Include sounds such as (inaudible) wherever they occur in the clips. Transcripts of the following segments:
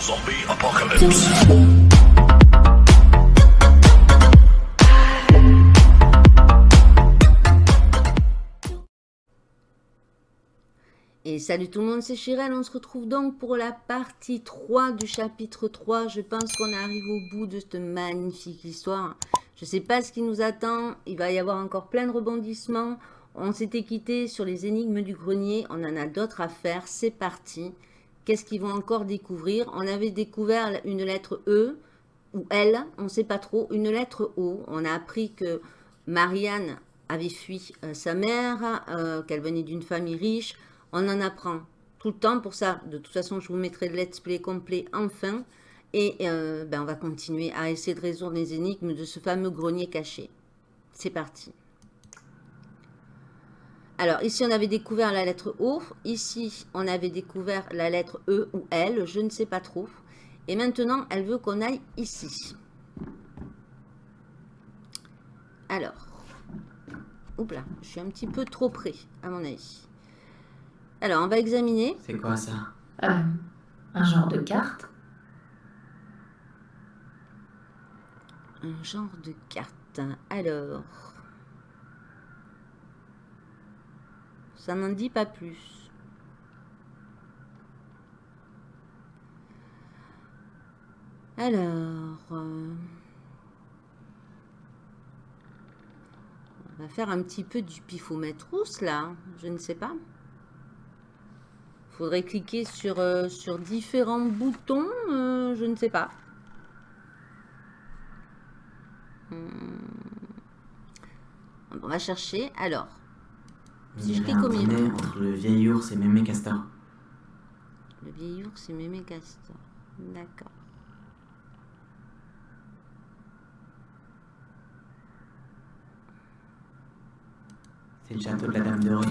Et salut tout le monde, c'est Chirel. On se retrouve donc pour la partie 3 du chapitre 3. Je pense qu'on arrive au bout de cette magnifique histoire. Je ne sais pas ce qui nous attend. Il va y avoir encore plein de rebondissements. On s'était quitté sur les énigmes du grenier. On en a d'autres à faire. C'est parti. Qu'est-ce qu'ils vont encore découvrir? On avait découvert une lettre E ou L. On ne sait pas trop. Une lettre O. On a appris que Marianne avait fui euh, sa mère, euh, qu'elle venait d'une famille riche. On en apprend tout le temps. Pour ça, de toute façon, je vous mettrai le let's play complet enfin. Et euh, ben, on va continuer à essayer de résoudre les énigmes de ce fameux grenier caché. C'est parti. Alors, ici, on avait découvert la lettre O. Ici, on avait découvert la lettre E ou L. Je ne sais pas trop. Et maintenant, elle veut qu'on aille ici. Alors. Oups là, je suis un petit peu trop près, à mon avis. Alors, on va examiner. C'est quoi ça? Euh, un genre de carte Un genre de carte. Alors. Ça n'en dit pas plus. Alors. euh, on va faire un petit peu du pifomètre rousse là. Je ne sais pas. Faudrait cliquer sur, euh, sur différents boutons. euh, je ne sais pas. On va chercher. Alors, Clique un au milieu. dîner entre le vieil ours et Mémé Castor. le vieil ours et mémé castor. D'accord. C'est le château de la Dame Dorée.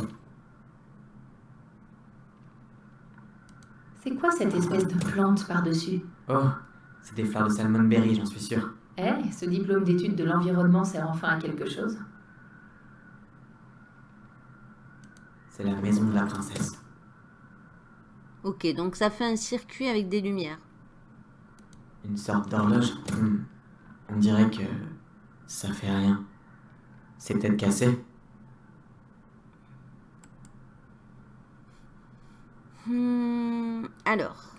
C'est quoi cette espèce de plante par-dessus? Oh, c'est des fleurs de salmonberry, j'en suis sûr. Eh, ce diplôme d'études de l'environnement sert enfin à quelque chose? C'est la maison de la princesse. Ok, donc ça fait un circuit avec des lumières. Une sorte d'horloge. Hmm. On dirait que ça fait rien. C'est peut-être cassé. Hmm, alors.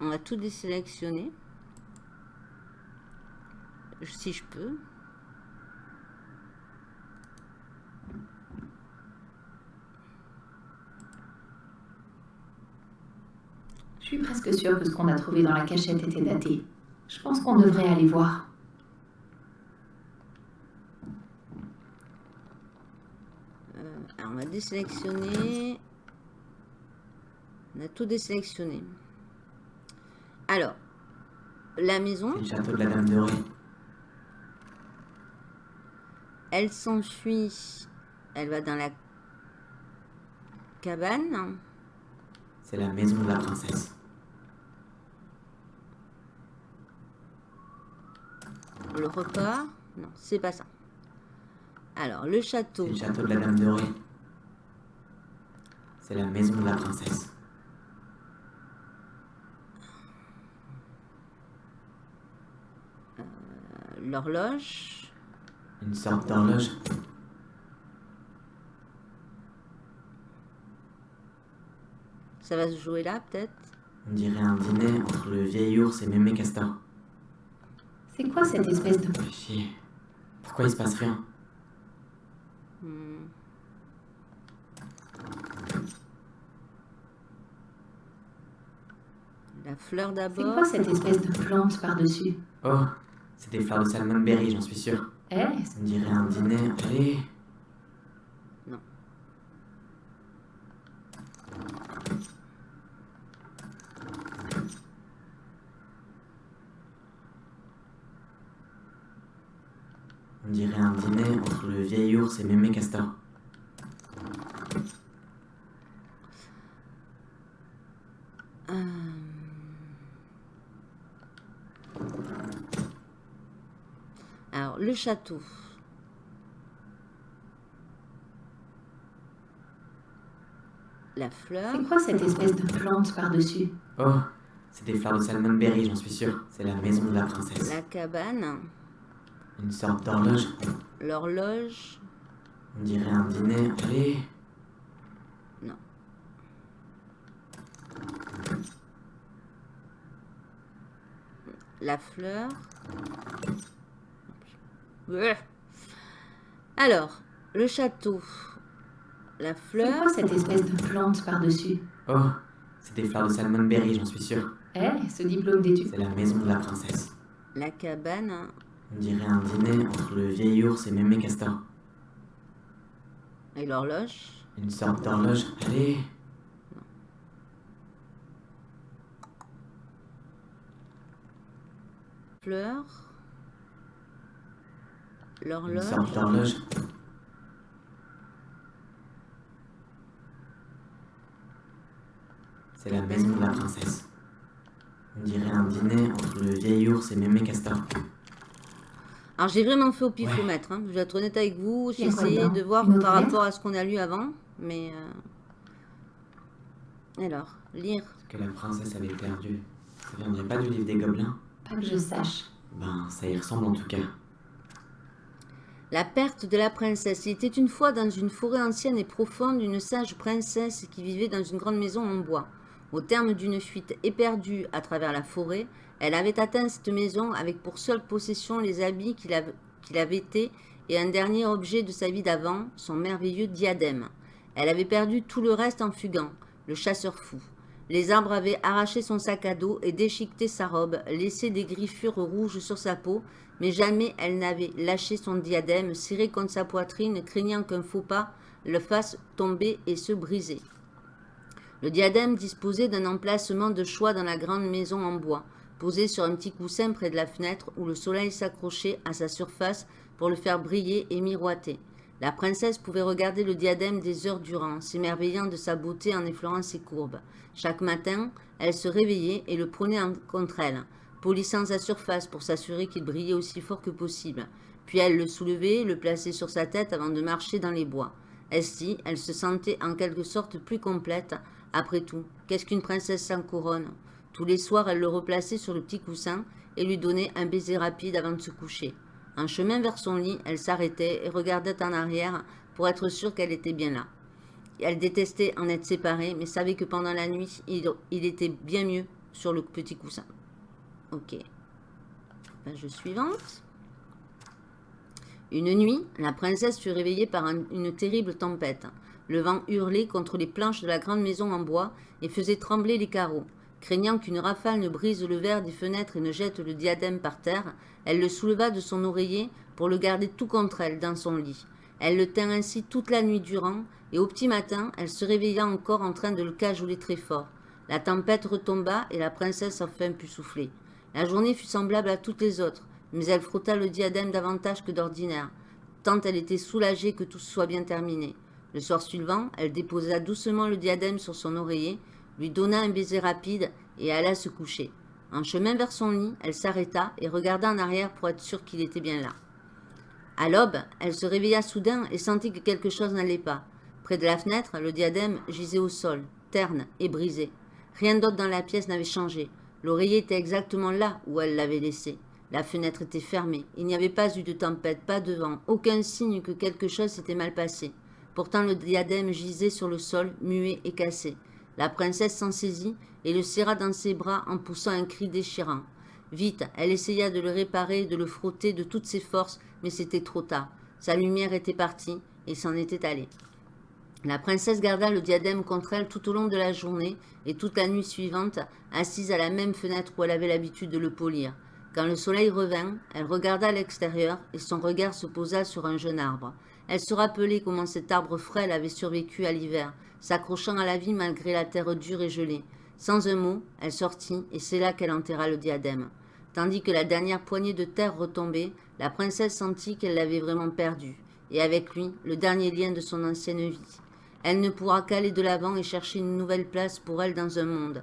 On va tout désélectionner. Si je peux. Je suis presque sûre que ce qu'on a trouvé dans la cachette était daté. Je pense qu'on devrait aller voir. Alors, on va désélectionner. On a tout désélectionné. Alors, la maison, le château de la Dame Dorée. elle s'enfuit. Elle va dans la cabane. C'est la maison de la princesse. Le repas. Non, c'est pas ça. Alors, le château. Le château de la Dame Dorée. C'est la maison de la princesse. L'horloge. Une sorte d'horloge. Ça va se jouer là, peut-être? On dirait un dîner entre le vieil ours et Mémé Castor. C'est quoi cette espèce de... Chier. Pourquoi il se passe rien? Hmm. La fleur C'est d'abord. quoi cette espèce de plante par-dessus? Oh, c'est des fleurs de salmonberry, j'en suis sûr. Eh, On dirait un dîner. Allez Non. On dirait un dîner entre le vieil ours et Mémé Castor. Alors, le château. La fleur. C'est quoi cette espèce de plante par-dessus? Oh, c'est des fleurs de salmonberry, j'en suis sûr. C'est la maison de la princesse. La cabane. Une sorte d'horloge. L'horloge. On dirait un dîner. Allez. Non. La fleur. Alors, le château. La C'est fleur. quoi cette espèce de plante par-dessus Oh, c'est des fleurs de salmonberry, j'en suis sûr. Eh, ce diplôme d'études C'est la maison de la princesse. La cabane. On dirait un dîner entre le vieil ours et Mémé Castor. Et l'horloge? Une sorte d'horloge. Allez. Fleur. L'horloge. C'est la maison de la princesse. On dirait un dîner entre le vieil ours et Mémé Castor. Alors j'ai vraiment fait au pifomètre, hein. je vais être honnête avec vous, j'ai essayé de voir par rapport à ce qu'on a lu avant, mais... euh, Alors, lire. Ce que la princesse avait perdu. Ça viendrait pas du livre des gobelins? Pas que je sache. Ben, ça y ressemble en tout cas. La perte de la princesse. Il était une fois dans une forêt ancienne et profonde une sage princesse qui vivait dans une grande maison en bois. Au terme d'une fuite éperdue à travers la forêt, elle avait atteint cette maison avec pour seule possession les habits qu'il avait, été et un dernier objet de sa vie d'avant, son merveilleux diadème. Elle avait perdu tout le reste en fuguant, le chasseur fou. Les arbres avaient arraché son sac à dos et déchiqueté sa robe, laissé des griffures rouges sur sa peau, mais jamais elle n'avait lâché son diadème, serré contre sa poitrine, craignant qu'un faux pas le fasse tomber et se briser. Le diadème disposait d'un emplacement de choix dans la grande maison en bois, posé sur un petit coussin près de la fenêtre où le soleil s'accrochait à sa surface pour le faire briller et miroiter. La princesse pouvait regarder le diadème des heures durant, s'émerveillant de sa beauté en effleurant ses courbes. Chaque matin, elle se réveillait et le prenait en- contre elle, polissant sa surface pour s'assurer qu'il brillait aussi fort que possible. Puis elle le soulevait le plaçait sur sa tête avant de marcher dans les bois. Ainsi, elle se sentait en quelque sorte plus complète. Après tout, qu'est-ce qu'une princesse sans couronne? Tous les soirs, elle le replaçait sur le petit coussin et lui donnait un baiser rapide avant de se coucher. En chemin vers son lit, elle s'arrêtait et regardait en arrière pour être sûre qu'elle était bien là. Elle détestait en être séparée, mais savait que pendant la nuit, il était bien mieux sur le petit coussin. Ok. Page suivante. Une nuit, la princesse fut réveillée par un- une terrible tempête. Le vent hurlait contre les planches de la grande maison en bois et faisait trembler les carreaux. Craignant qu'une rafale ne brise le verre des fenêtres et ne jette le diadème par terre, elle le souleva de son oreiller pour le garder tout contre elle dans son lit. Elle le tint ainsi toute la nuit durant, et au petit matin, elle se réveilla encore en train de le cajoler très fort. La tempête retomba et la princesse enfin put souffler. La journée fut semblable à toutes les autres, mais elle frotta le diadème davantage que d'ordinaire, tant elle était soulagée que tout soit bien terminé. Le soir suivant, elle déposa doucement le diadème sur son oreiller, lui donna un baiser rapide et alla se coucher. En chemin vers son lit, elle s'arrêta et regarda en arrière pour être sûre qu'il était bien là. À l'aube, elle se réveilla soudain et sentit que quelque chose n'allait pas. Près de la fenêtre, le diadème gisait au sol, terne et brisé. Rien d'autre dans la pièce n'avait changé. L'oreiller était exactement là où elle l'avait laissé. La fenêtre était fermée. Il n'y avait pas eu de tempête, pas de vent, aucun signe que quelque chose s'était mal passé. Pourtant le diadème gisait sur le sol, muet et cassé. La princesse s'en saisit et le serra dans ses bras en poussant un cri déchirant. Vite, elle essaya de le réparer, de le frotter de toutes ses forces, mais c'était trop tard. Sa lumière était partie et s'en était allée. La princesse garda le diadème contre elle tout au long de la journée et toute la nuit suivante, assise à la même fenêtre où elle avait l'habitude de le polir. Quand le soleil revint, elle regarda l'extérieur et son regard se posa sur un jeune arbre. Elle se rappelait comment cet arbre frêle avait survécu à l'hiver, s'accrochant à la vie malgré la terre dure et gelée. Sans un mot, elle sortit et c'est là qu'elle enterra le diadème. Tandis que la dernière poignée de terre retombait, la princesse sentit qu'elle l'avait vraiment perdu, et avec lui le dernier lien de son ancienne vie. Elle ne pourra qu'aller de l'avant et chercher une nouvelle place pour elle dans un monde.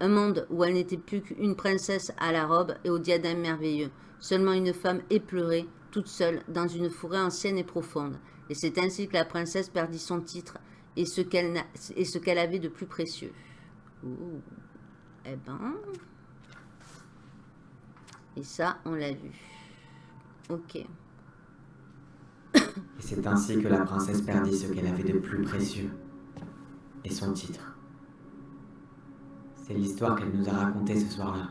Un monde où elle n'était plus qu'une princesse à la robe et au diadème merveilleux, seulement une femme éplorée, toute seule, dans une forêt ancienne et profonde. Et c'est ainsi que la princesse perdit son titre et ce qu'elle avait de plus précieux. Eh ben... Et ça, on l'a vu. Ok. Et c'est ainsi que la princesse perdit ce qu'elle avait de plus précieux. Et son titre. C'est l'histoire qu'elle nous a racontée ce soir-là.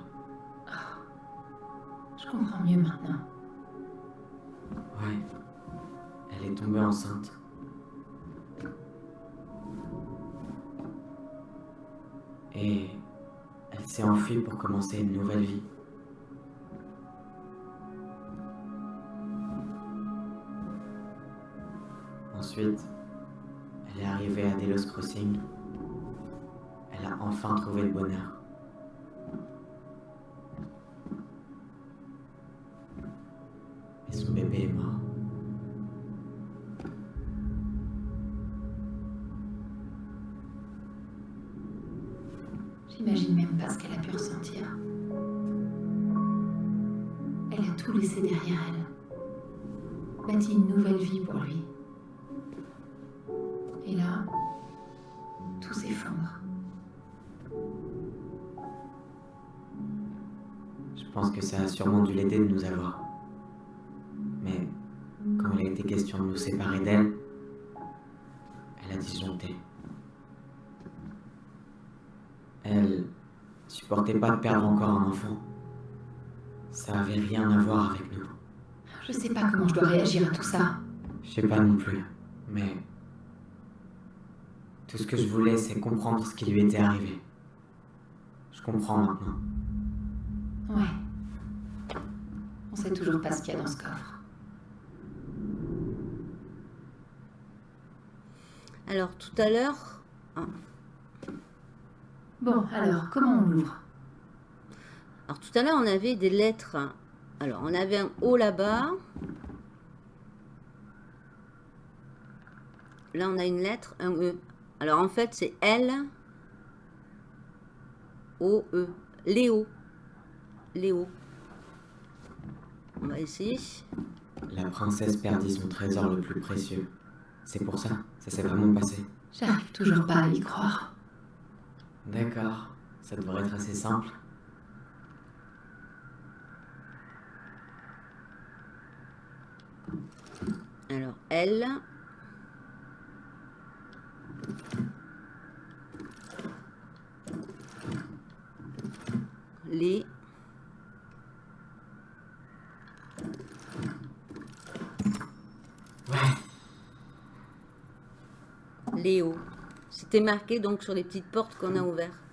Je comprends mieux maintenant. Ouais. Elle est tombée enceinte. Et elle s'est enfuie pour commencer une nouvelle vie. Ensuite, elle est arrivée à Delos Crossing. Elle a enfin trouvé le bonheur. Et son bébé est mort. J'imagine même pas ce qu'elle a pu ressentir. Elle a tout laissé derrière elle. Bâti une nouvelle vie pour lui. Et là, tout s'effondre. Je pense que ça a sûrement dû l'aider de nous avoir. Mais quand il a été question de nous séparer d'elle, elle a disjoncté. Elle supportait pas de perdre encore un enfant. Ça avait rien à voir avec nous. Je sais pas comment je dois réagir à tout ça. Je sais pas non plus, mais tout ce que je voulais, c'est comprendre ce qui lui était arrivé. Je comprends maintenant. Ouais. On sait toujours pas ce qu'il y a dans ce coffre. Alors, tout à l'heure... ah, Bon, alors, comment on l'ouvre? Alors, tout à l'heure, on avait des lettres. Alors, on avait un O là-bas. Là, on a une lettre, un E. Alors, en fait, c'est L, O, E. Léo. Léo. On va essayer. La princesse perdit son trésor le plus précieux. C'est pour ça, ça s'est vraiment passé. J'arrive toujours pas à y croire. D'accord, ça devrait être assez simple. Alors, L. Les. Léo. C'était marqué donc sur les petites portes qu'on a ouvertes.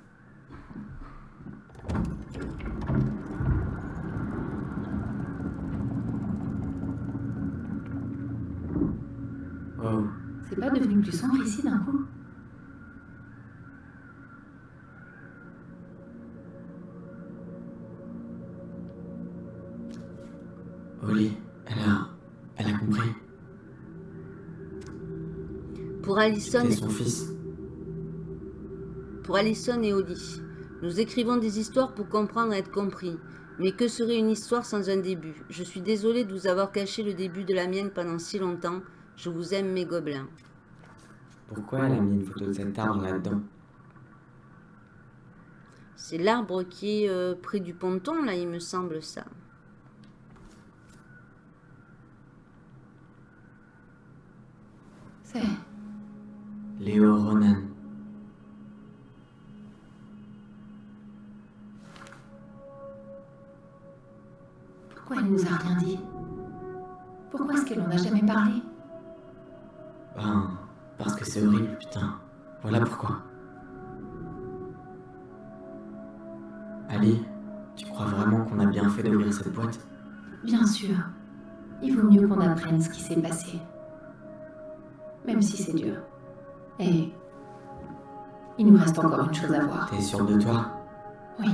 C'est pas devenu plus sombre ici d'un coup Oli, elle a... Elle a compris. Pour Alison, C'était son fils. pour Alison et Odie, nous écrivons des histoires pour comprendre et être compris. Mais que serait une histoire sans un début? Je suis désolée de vous avoir caché le début de la mienne pendant si longtemps. Je vous aime, mes gobelins. Pourquoi elle a mis une photo de cet arbre là-dedans C'est l'arbre qui est euh, près du ponton, là, il me semble ça. C'est... Léo Ronan. Pourquoi elle nous a rien dit? Pourquoi est-ce qu'elle en a jamais parlé? Ben, parce que c'est horrible, putain. Voilà pourquoi. Ali, tu crois vraiment qu'on a bien fait d'ouvrir cette boîte? Bien sûr. Il vaut mieux qu'on apprenne ce qui s'est passé. Même si c'est dur. Et... Il nous reste encore une chose à voir. T'es sûr de toi? Oui.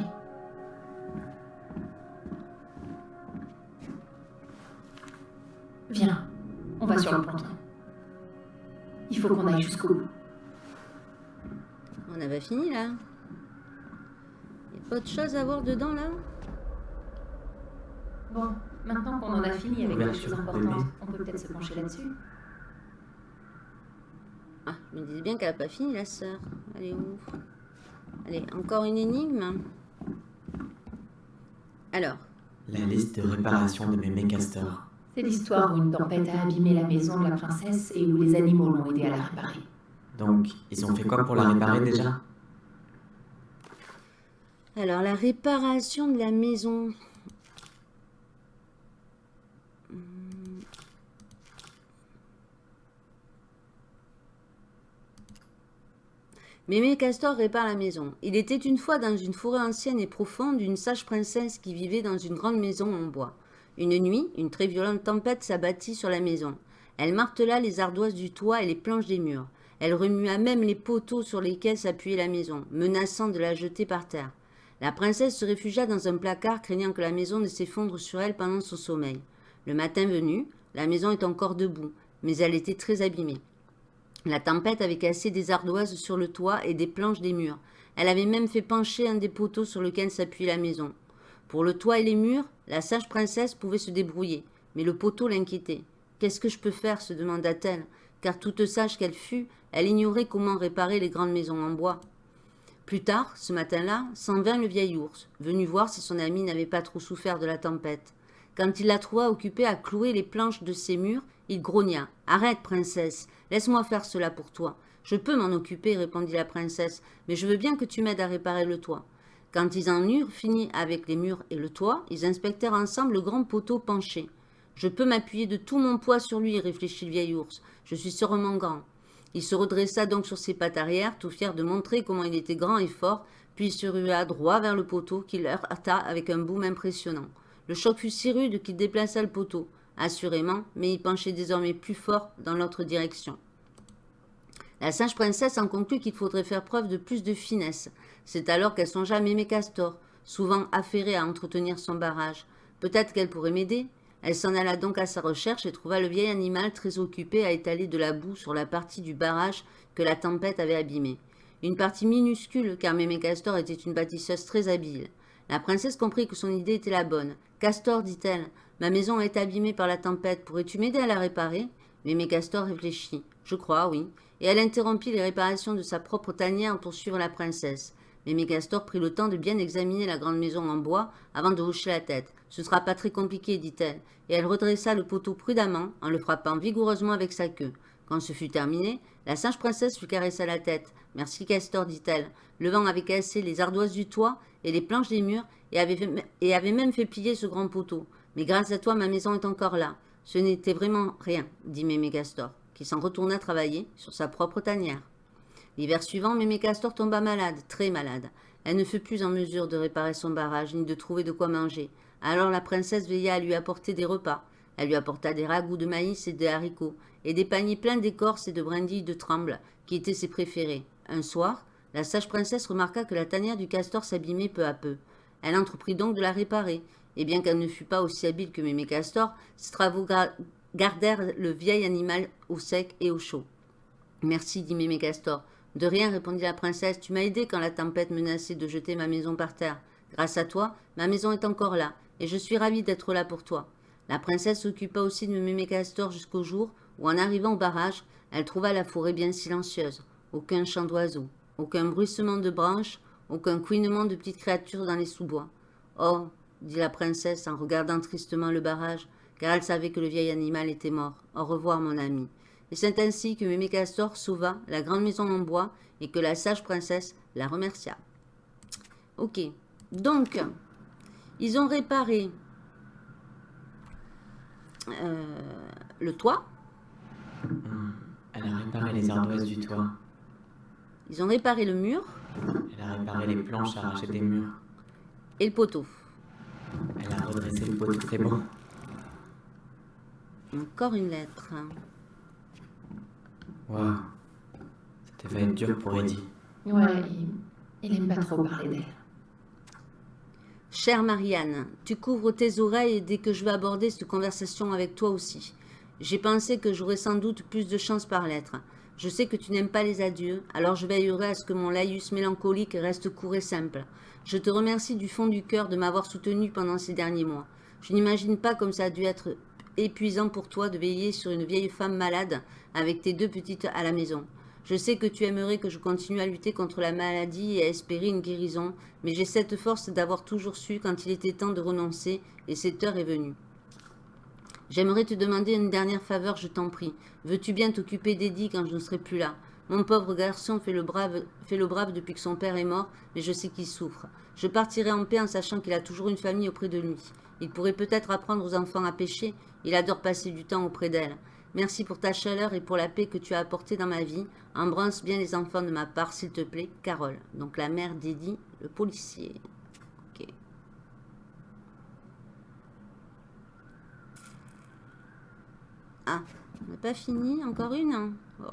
Viens, on va sur le ponton. Jusqu'au bout. On avait fini, là. Il a pas de choses à voir dedans, là? Bon, Maintenant qu'on en a fini avec les choses importantes, on peut peut-être se pencher là-dessus. Ah, je me disais bien qu'elle n'a pas fini, la sœur. Allez, où Allez, encore une énigme. Alors, La liste de réparation de mémé Castor. C'est l'histoire où une tempête a abîmé la maison de la princesse et où les animaux l'ont aidé à la réparer. Donc, ils ont fait quoi pour la réparer déjà alors la réparation de la maison. Hmm. Mémé Castor répare la maison. Il était une fois dans une forêt ancienne et profonde une sage princesse qui vivait dans une grande maison en bois. Une nuit, une très violente tempête s'abattit sur la maison. Elle martela les ardoises du toit et les planches des murs. Elle remua même les poteaux sur lesquels s'appuyait la maison, menaçant de la jeter par terre. La princesse se réfugia dans un placard, craignant que la maison ne s'effondre sur elle pendant son sommeil. Le matin venu, la maison est encore debout, mais elle était très abîmée. La tempête avait cassé des ardoises sur le toit et des planches des murs. Elle avait même fait pencher un des poteaux sur lequel s'appuyait la maison. Pour le toit et les murs, la sage princesse pouvait se débrouiller, mais le poteau l'inquiétait. Qu'est-ce que je peux faire se demanda-t-elle, car toute sage qu'elle fût, elle ignorait comment réparer les grandes maisons en bois. Plus tard, ce matin-là, s'en vint le vieil ours, venu voir si son ami n'avait pas trop souffert de la tempête. Quand il la trouva occupée à clouer les planches de ses murs, il grogna. Arrête, princesse, laisse-moi faire cela pour toi. Je peux m'en occuper, répondit la princesse, mais je veux bien que tu m'aides à réparer le toit. Quand ils en eurent fini avec les murs et le toit, ils inspectèrent ensemble le grand poteau penché. Je peux m'appuyer de tout mon poids sur lui, réfléchit le vieil ours. Je suis sûrement grand. Il se redressa donc sur ses pattes arrière, tout fier de montrer comment il était grand et fort, puis se rua droit vers le poteau qu'il heurta avec un boom impressionnant. Le choc fut si rude qu'il déplaça le poteau, assurément, mais il penchait désormais plus fort dans l'autre direction. La sage princesse en conclut qu'il faudrait faire preuve de plus de finesse. C'est alors qu'elle songea à Mémé Castor, souvent affairée à entretenir son barrage. Peut-être qu'elle pourrait m'aider Elle s'en alla donc à sa recherche et trouva le vieil animal très occupé à étaler de la boue sur la partie du barrage que la tempête avait abîmée. Une partie minuscule, car Mémé Castor était une bâtisseuse très habile. La princesse comprit que son idée était la bonne. Castor, dit-elle, ma maison est abîmée par la tempête. Pourrais-tu m'aider à la réparer? Mémé Castor réfléchit. Je crois, oui. Et elle interrompit les réparations de sa propre tanière pour suivre la princesse. Mémé Castor prit le temps de bien examiner la grande maison en bois avant de hocher la tête. Ce sera pas très compliqué, dit-elle, et elle redressa le poteau prudemment en le frappant vigoureusement avec sa queue. Quand ce fut terminé, la sage princesse lui caressa la tête. Merci, Castor, dit-elle. Le vent avait cassé les ardoises du toit et les planches des murs et avait, même fait plier ce grand poteau. Mais grâce à toi, ma maison est encore là. Ce n'était vraiment rien, dit Mémé Castor, qui s'en retourna travailler sur sa propre tanière. L'hiver suivant, Mémé Castor tomba malade, très malade. Elle ne fut plus en mesure de réparer son barrage, ni de trouver de quoi manger. Alors la princesse veilla à lui apporter des repas. Elle lui apporta des ragoûts de maïs et des haricots, et des paniers pleins d'écorces et de brindilles de tremble, qui étaient ses préférés. Un soir, la sage princesse remarqua que la tanière du castor s'abîmait peu à peu. Elle entreprit donc de la réparer, et bien qu'elle ne fût pas aussi habile que Mémé Castor, ses gardèrent le vieil animal au sec et au chaud. Merci, dit Mémé Castor. De rien, répondit la princesse, tu m'as aidé quand la tempête menaçait de jeter ma maison par terre. Grâce à toi, ma maison est encore là, et je suis ravie d'être là pour toi. La princesse s'occupa aussi de Mémé Castor jusqu'au jour où, en arrivant au barrage, elle trouva la forêt bien silencieuse. Aucun chant d'oiseaux, aucun bruissement de branches, aucun couinement de petites créatures dans les sous-bois. Oh, dit la princesse en regardant tristement le barrage, car elle savait que le vieil animal était mort. Au revoir, mon ami. Et c'est ainsi que Mémé Castor sauva la grande maison en bois et que la sage princesse la remercia. Ok, donc, ils ont réparé euh, le toit. Elle a réparé les ardoises du toit. Ils ont réparé le mur. Elle a réparé les planches arrachées des murs. Et le poteau. Elle a redressé le poteau, c'est bon? Encore une lettre. Waouh. Ça devait être dur pour Eddie. Ouais, il, il aime pas trop parler d'elle. Chère Marianne, tu couvres tes oreilles dès que je vais aborder cette conversation avec toi aussi. J'ai pensé que j'aurais sans doute plus de chance par lettre. Je sais que tu n'aimes pas les adieux, alors je veillerai à ce que mon laïus mélancolique reste court et simple. Je te remercie du fond du cœur de m'avoir soutenu pendant ces derniers mois. Je n'imagine pas comme ça a dû être épuisant pour toi de veiller sur une vieille femme malade avec tes deux petites à la maison. Je sais que tu aimerais que je continue à lutter contre la maladie et à espérer une guérison, mais j'ai cette force d'avoir toujours su quand il était temps de renoncer, et cette heure est venue. J'aimerais te demander une dernière faveur, je t'en prie. Veux-tu bien t'occuper d'Eddie quand je ne serai plus là? Mon pauvre garçon fait le, brave, fait le brave depuis que son père est mort, mais je sais qu'il souffre. Je partirai en paix en sachant qu'il a toujours une famille auprès de lui. Il pourrait peut-être apprendre aux enfants à pêcher. Il adore passer du temps auprès d'elle. Merci pour ta chaleur et pour la paix que tu as apportée dans ma vie. Embrasse bien les enfants de ma part, s'il te plaît, Carole. Donc la mère d'Eddie, le policier. Ok. Ah, on n'a pas fini Encore une hein? Oh.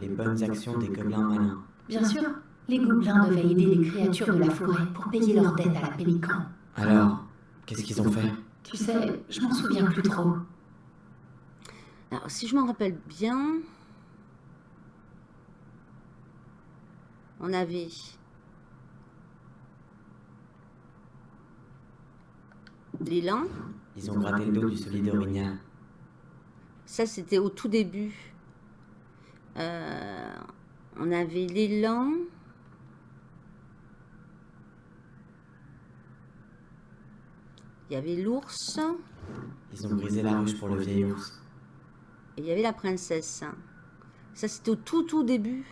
Les bonnes actions des gobelins malins. Bien sûr, les gobelins devaient aider les créatures de la forêt pour payer leurs dettes à la pélican. Alors, qu'est-ce qu'ils ont fait Tu sais, je m'en souviens plus trop. Alors, si je m'en rappelle bien... On avait... L'élan. Ils ont gratté le dos du solide orignal. Ça, c'était au tout début. Euh, on avait l'élan. Il y avait l'ours. Ils ont brisé la ruche pour le vieil ours. Et il y avait la princesse. Ça, c'était au tout, tout début.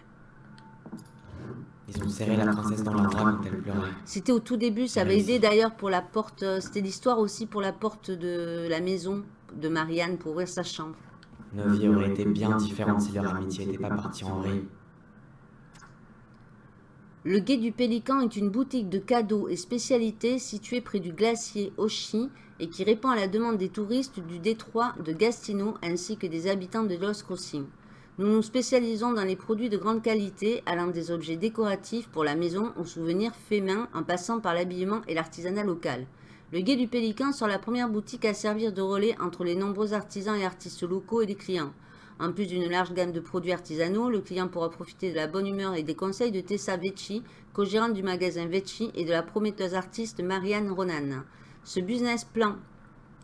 Ils ont serré la princesse dans leurs bras quand elle pleurait. C'était au tout début. Ça avait aidé d'ailleurs pour la porte. euh, C'était l'histoire aussi pour la porte de la maison de Marianne pour ouvrir sa chambre. Nos vies auraient été bien différentes si leur amitié n'était pas partie en vrille. Le Guet du Pélican est une boutique de cadeaux et spécialités située près du glacier Oshi et qui répond à la demande des touristes du détroit de Gastino ainsi que des habitants de Los Crossing. Nous nous spécialisons dans les produits de grande qualité, allant des objets décoratifs pour la maison aux souvenirs faits main en passant par l'habillement et l'artisanat local. Le Guet du Pélican sera la première boutique à servir de relais entre les nombreux artisans et artistes locaux et les clients. En plus d'une large gamme de produits artisanaux, le client pourra profiter de la bonne humeur et des conseils de Tessa Vecchi, co-gérante du magasin Vecchi, et de la prometteuse artiste Marianne Ronan. Ce business plan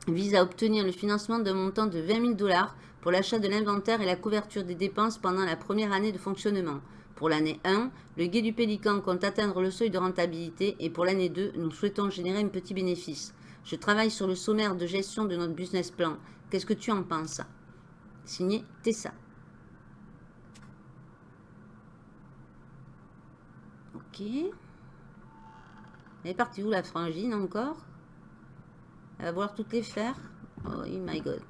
vise à obtenir le financement d'un montant de 20 000 dollars pour l'achat de l'inventaire et la couverture des dépenses pendant la première année de fonctionnement. Pour l'année 1, le Guet du Pélican compte atteindre le seuil de rentabilité et pour l'année 2, nous souhaitons générer un petit bénéfice. Je travaille sur le sommaire de gestion de notre business plan. Qu'est-ce que tu en penses? Signé Tessa. Ok. Elle est partie où la frangine encore? Elle va vouloir toutes les faire? Oh my god.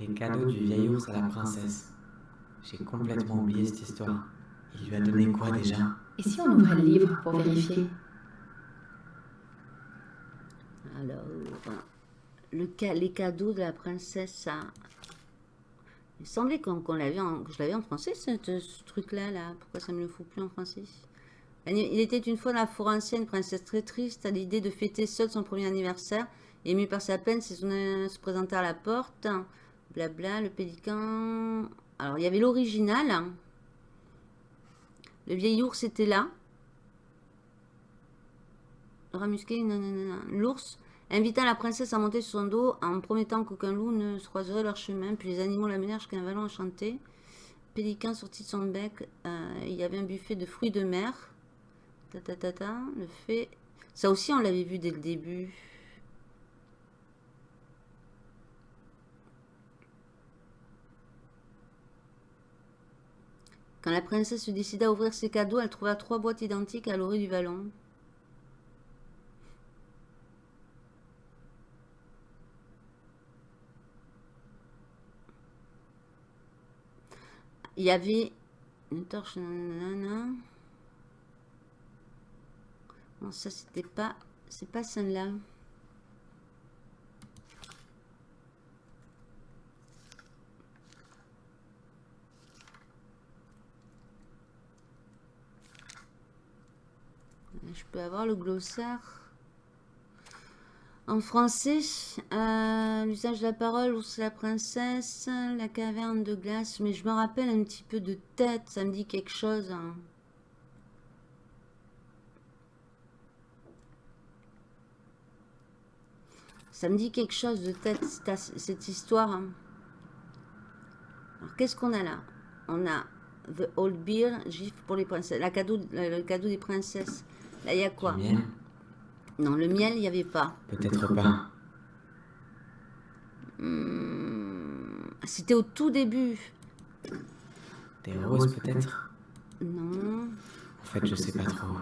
Les cadeaux du vieil ours à la princesse. J'ai complètement oublié cette histoire. Il lui a donné quoi déjà? Et si on ouvrait le livre pour vérifier? Alors, les cadeaux de la princesse. Il semblait qu'on l'avait que je l'avais en français, ce, truc-là. Là. Pourquoi ça me le fout plus en français? Il était une fois dans la forêt ancienne, princesse très triste, à l'idée de fêter seule son premier anniversaire. Émue par sa peine, ses souvenirs se présenta à la porte. Blabla, le pélican... Alors, il y avait l'original. Le vieil ours était là. Le rat musqué, nanana. L'ours invita la princesse à monter sur son dos en promettant qu'aucun loup ne se croiserait leur chemin. Puis les animaux l'amenèrent jusqu'à un vallon enchanté. Pélican sortit de son bec. euh, il y avait un buffet de fruits de mer. Ta ta ta ta. Le fait. Ça aussi, on l'avait vu dès le début. Quand la princesse se décida à ouvrir ses cadeaux, elle trouva trois boîtes identiques à l'orée du vallon. Il y avait une torche. nanana. Non, ça c'était pas. C'est pas celle-là. Je peux avoir le glossaire. En français, euh, l'usage de la parole, c'est la princesse, la caverne de glace. Mais je me rappelle un petit peu de tête, ça me dit quelque chose. hein. Ça me dit quelque chose de tête, cette histoire. Hein. Alors, qu'est-ce qu'on a là? On a The Old Beer, gif pour les princesses. Le cadeau des princesses. Là, il y a quoi? Non, le miel, il n'y avait pas. Peut-être pas. Hmm, C'était au tout début. Des roses, peut-être Non. En fait, je sais pas trop.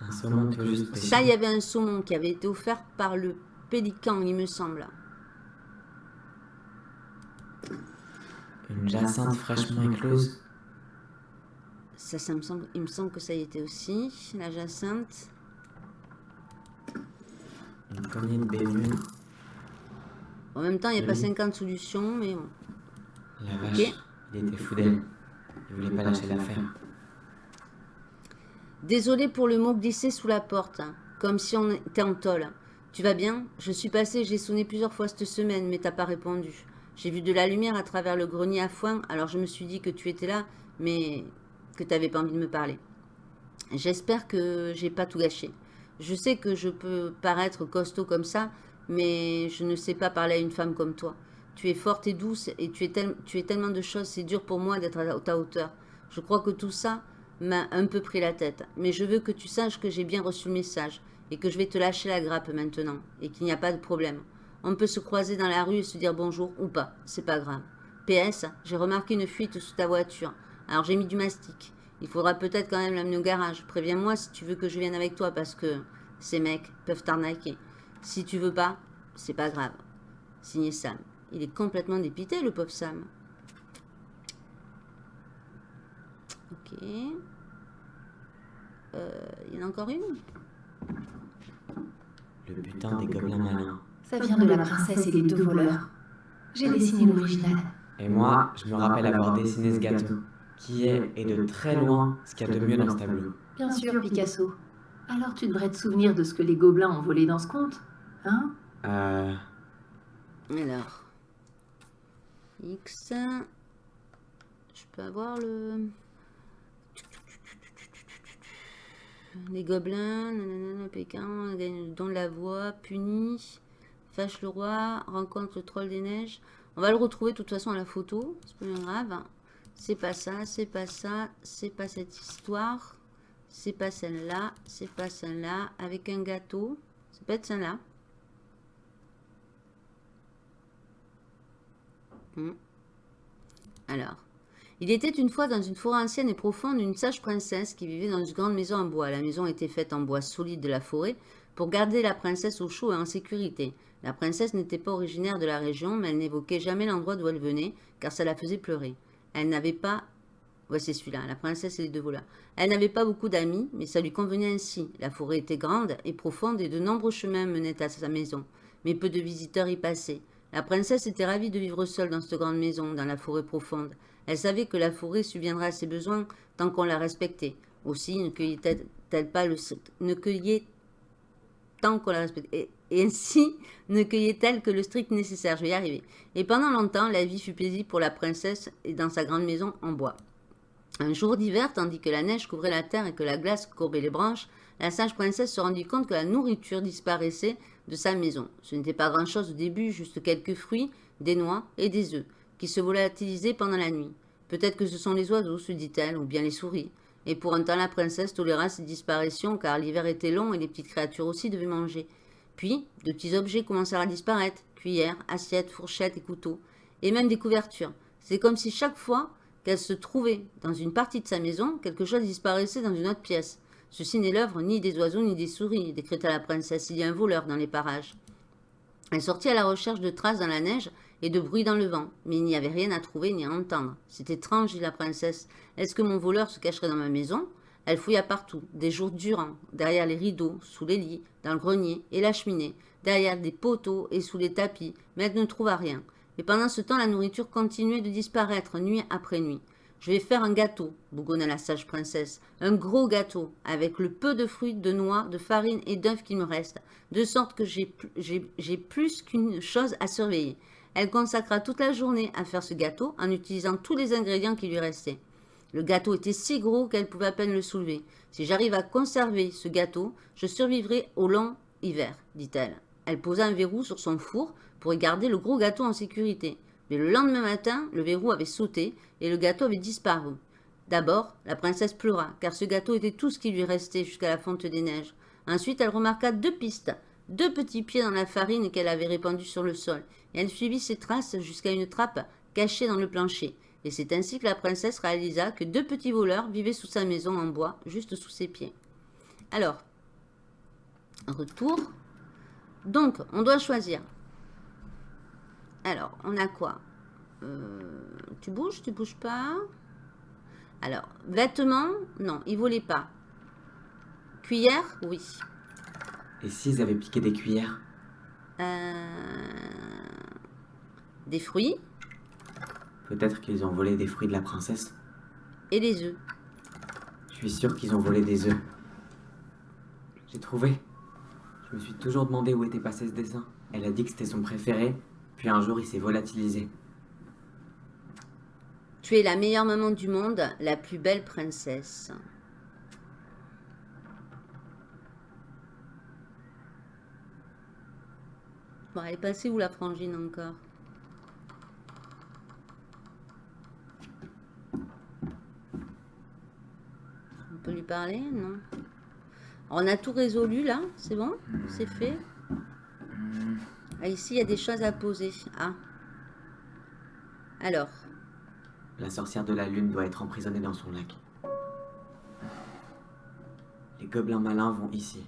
Un saumon tout juste. Ça, il y avait un saumon qui avait été offert par le pélican, il me semble. Une jacinthe fraîchement éclose. Ça, ça me semble, il me semble que ça y était aussi, la jacinthe. En même temps, il n'y a pas Oui. 50 solutions, mais bon. La vache, il était fou d'elle. Il voulait pas lâcher l'affaire. Désolé pour le mot glissé sous la porte, hein, comme si on était en tôle. Tu vas bien? Je suis passé, j'ai sonné plusieurs fois cette semaine, mais t'as pas répondu. J'ai vu de la lumière à travers le grenier à foin, alors je me suis dit que tu étais là, mais que t'avais pas envie de me parler. J'espère que j'ai pas tout gâché. Je sais que je peux paraître costaud comme ça, mais je ne sais pas parler à une femme comme toi. Tu es forte et douce et tu es, tu es tellement de choses, c'est dur pour moi d'être à ta hauteur. Je crois que tout ça m'a un peu pris la tête, mais je veux que tu saches que j'ai bien reçu le message et que je vais te lâcher la grappe maintenant et qu'il n'y a pas de problème. On peut se croiser dans la rue et se dire bonjour ou pas, c'est pas grave. PS, j'ai remarqué une fuite sous ta voiture, alors j'ai mis du mastic. Il faudra peut-être quand même l'amener au garage. Préviens-moi si tu veux que je vienne avec toi parce que ces mecs peuvent t'arnaquer. Si tu veux pas, c'est pas grave. Signé Sam. Il est complètement dépité, le pauvre Sam. Ok. Euh, il y en a encore une? Le butin des gobelins malins. Ça vient de la princesse et les deux voleurs. J'ai dessiné l'original. Et moi, je me rappelle avoir dessiné ce gâteau, qui est, et de très loin, ce qu'il y a de mieux dans ce tableau. Bien sûr, Picasso. Alors tu devrais te souvenir de ce que les gobelins ont volé dans ce conte, hein? Euh... Alors. X. Je peux avoir le. Les gobelins, nanana, Pékin, gagne don de la voix, puni, fâche le roi, rencontre le troll des neiges. On va le retrouver de toute façon à la photo, c'est pas bien grave. C'est pas ça, c'est pas ça, c'est pas cette histoire, c'est pas celle-là, c'est pas celle-là, avec un gâteau. Peut être celle-là. Hmm. Alors, il était une fois dans une forêt ancienne et profonde une sage princesse qui vivait dans une grande maison en bois. La maison était faite en bois solide de la forêt pour garder la princesse au chaud et en sécurité. La princesse n'était pas originaire de la région, mais elle n'évoquait jamais l'endroit d'où elle venait, car ça la faisait pleurer. Elle n'avait pas... Celui-là, la princesse et les deux. Elle n'avait pas beaucoup d'amis, mais ça lui convenait ainsi. La forêt était grande et profonde et de nombreux chemins menaient à sa maison, mais peu de visiteurs y passaient. La princesse était ravie de vivre seule dans cette grande maison, dans la forêt profonde. Elle savait que la forêt subviendrait à ses besoins tant qu'on la respectait. Aussi, ne cueillait-elle pas le... ne cueillait tant qu'on la respectait. Et, et ainsi, (laughs) ne cueillait-elle que le strict nécessaire. Je vais y arriver. Et pendant longtemps, la vie fut paisible pour la princesse et dans sa grande maison en bois. Un jour d'hiver, tandis que la neige couvrait la terre et que la glace courbait les branches, la sage princesse se rendit compte que la nourriture disparaissait de sa maison. Ce n'était pas grand-chose au début, juste quelques fruits, des noix et des œufs, qui se volatilisaient pendant la nuit. Peut-être que ce sont les oiseaux, se dit-elle, ou bien les souris. Et pour un temps, la princesse toléra ces disparitions, car l'hiver était long et les petites créatures aussi devaient manger. Puis, de petits objets commencèrent à disparaître, cuillères, assiettes, fourchettes et couteaux, et même des couvertures. C'est comme si chaque fois qu'elle se trouvait dans une partie de sa maison, quelque chose disparaissait dans une autre pièce. Ceci n'est l'œuvre ni des oiseaux ni des souris, décréta la princesse. Il y a un voleur dans les parages. Elle sortit à la recherche de traces dans la neige et de bruit dans le vent, mais il n'y avait rien à trouver ni à entendre. C'est étrange, dit la princesse. Est-ce que mon voleur se cacherait dans ma maison? Elle fouilla partout, des jours durant, derrière les rideaux, sous les lits, dans le grenier et la cheminée, derrière des poteaux et sous les tapis, mais elle ne trouva rien. Mais pendant ce temps, la nourriture continuait de disparaître nuit après nuit. Je vais faire un gâteau, bougonna la sage princesse. Un gros gâteau, avec le peu de fruits, de noix, de farine et d'œufs qu'il me reste, de sorte que j'ai plus qu'une chose à surveiller. Elle consacra toute la journée à faire ce gâteau en utilisant tous les ingrédients qui lui restaient. Le gâteau était si gros qu'elle pouvait à peine le soulever. Si j'arrive à conserver ce gâteau, je survivrai au long hiver, dit-elle. Elle posa un verrou sur son four pour y garder le gros gâteau en sécurité. Mais le lendemain matin, le verrou avait sauté et le gâteau avait disparu. D'abord, la princesse pleura, car ce gâteau était tout ce qui lui restait jusqu'à la fonte des neiges. Ensuite, elle remarqua deux pistes, deux petits pieds dans la farine qu'elle avait répandue sur le sol, et elle suivit ces traces jusqu'à une trappe cachée dans le plancher. Et c'est ainsi que la princesse réalisa que deux petits voleurs vivaient sous sa maison en bois, juste sous ses pieds. Alors, retour. Donc, on doit choisir. Alors, on a quoi? Euh, Tu bouges, tu bouges pas? Alors, vêtements, non, ils volaient pas. Cuillère, oui. Et s'ils avaient piqué des cuillères Euh, des fruits Peut-être qu'ils ont volé des fruits de la princesse. et des œufs. Je suis sûr qu'ils ont volé des œufs. J'ai trouvé. Je me suis toujours demandé où était passé ce dessin. Elle a dit que c'était son préféré, puis un jour il s'est volatilisé. Tu es la meilleure maman du monde, la plus belle princesse. Elle est passée où la frangine encore On peut lui parler Non? On a tout résolu là, c'est bon? C'est fait? Ah, Ici, il y a des choses à poser. Ah. Alors, La sorcière de la lune doit être emprisonnée dans son lac. Les gobelins malins vont ici.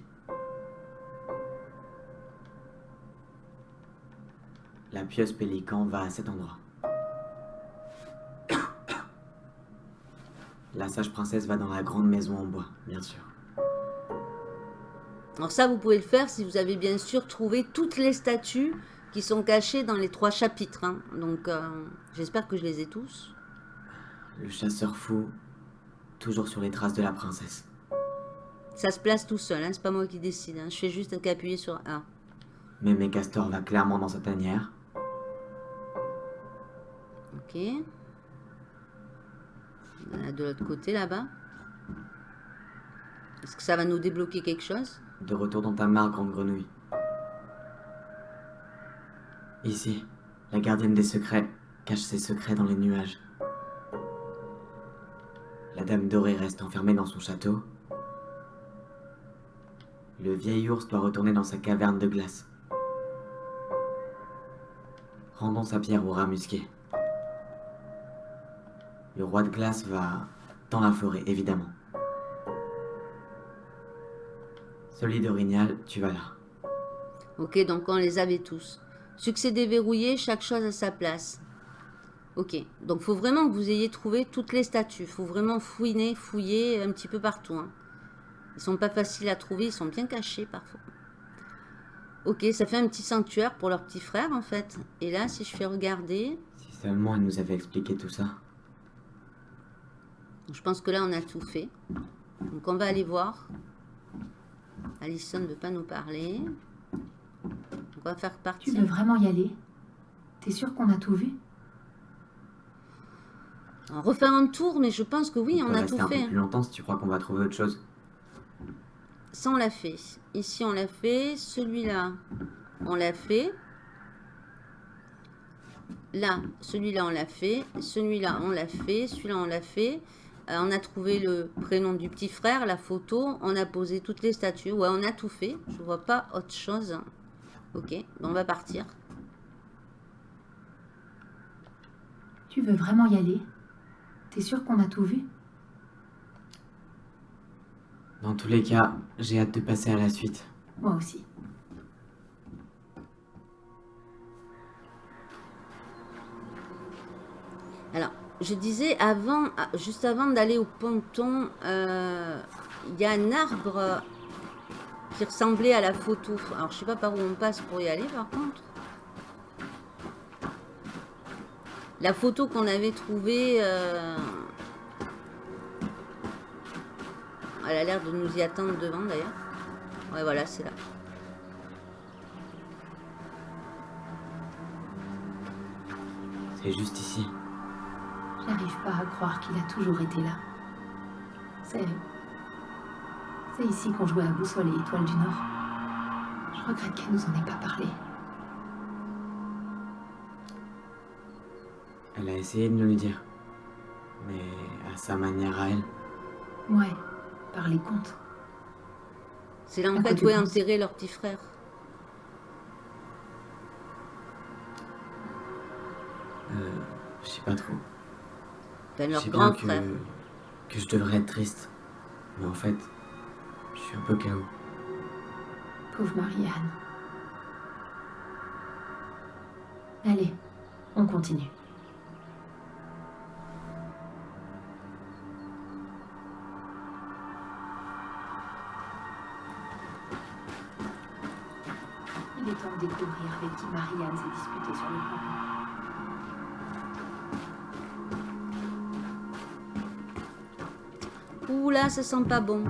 La pieuse pélican va à cet endroit. La sage princesse va dans la grande maison en bois, bien sûr. Alors ça, vous pouvez le faire si vous avez bien sûr trouvé toutes les statues qui sont cachées dans les trois chapitres. hein. Donc, euh, j'espère que je les ai tous. Le chasseur fou, toujours sur les traces de la princesse. Ça se place tout seul, hein, c'est pas moi qui décide. hein. Je fais juste qu'appuyer sur A. Mémé Castor va clairement dans sa tanière. Ok. De l'autre côté là-bas. Est-ce que ça va nous débloquer quelque chose? De retour dans ta mare, grande grenouille. Ici, la gardienne des secrets cache ses secrets dans les nuages. La dame dorée reste enfermée dans son château. Le vieil ours doit retourner dans sa caverne de glace. Rendons sa pierre au rat musqué. Le roi de glace va dans la forêt, évidemment. Celui d'Orignal, tu vas là. Ok, donc on les avait tous. Succès déverrouillé, chaque chose à sa place. Ok, donc faut vraiment que vous ayez trouvé toutes les statues. faut vraiment fouiner, fouiller un petit peu partout. hein. Ils sont pas faciles à trouver, ils sont bien cachés parfois. Ok, ça fait un petit sanctuaire pour leur petit frère en fait. Et là, si je fais regarder, Si seulement elle nous avait expliqué tout ça. Je pense que là on a tout fait. Donc on va aller voir. Alison ne veut pas nous parler. On va faire Tu partie. veux vraiment y aller? T'es sûr qu'on a tout vu? On refaire un tour, mais je pense que oui, on on a tout un fait. peu plus longtemps si tu crois qu'on va trouver autre chose. Ça, on l'a fait. Ici, on l'a fait. Celui-là, on l'a fait. Là, celui-là, on l'a fait. Celui-là, on l'a fait. Celui-là, on l'a fait. Euh, on a trouvé le prénom du petit frère, la photo. On a posé toutes les statues. Ouais, on a tout fait. Je vois pas autre chose. Ok, on va partir. Tu veux vraiment y aller? T'es sûr qu'on a tout vu? Dans tous les cas, j'ai hâte de passer à la suite. Moi aussi. Alors, je disais avant, ah, juste avant d'aller au ponton, euh, il y a un arbre qui ressemblait à la photo. Alors, je sais pas par où on passe pour y aller, par contre. La photo qu'on avait trouvée, euh, elle a l'air de nous y attendre devant d'ailleurs. Ouais, voilà, c'est là. C'est juste ici. J'arrive pas à croire qu'il a toujours été là. C'est. C'est ici qu'on jouait à boussole et étoile du Nord. Je regrette qu'elle nous en ait pas parlé. Elle a essayé de nous le dire. Mais à sa manière à elle. Ouais, par les contes. C'est là en fait où est enterré leur petit frère? Euh, je sais pas trop. Je leur sais grand bien que, frère. que je devrais être triste. Mais en fait, je suis un peu KO. Pauvre Marianne. Allez, on continue. Il est temps de découvrir avec qui Marianne s'est disputée sur le plan. Ça sent pas bon.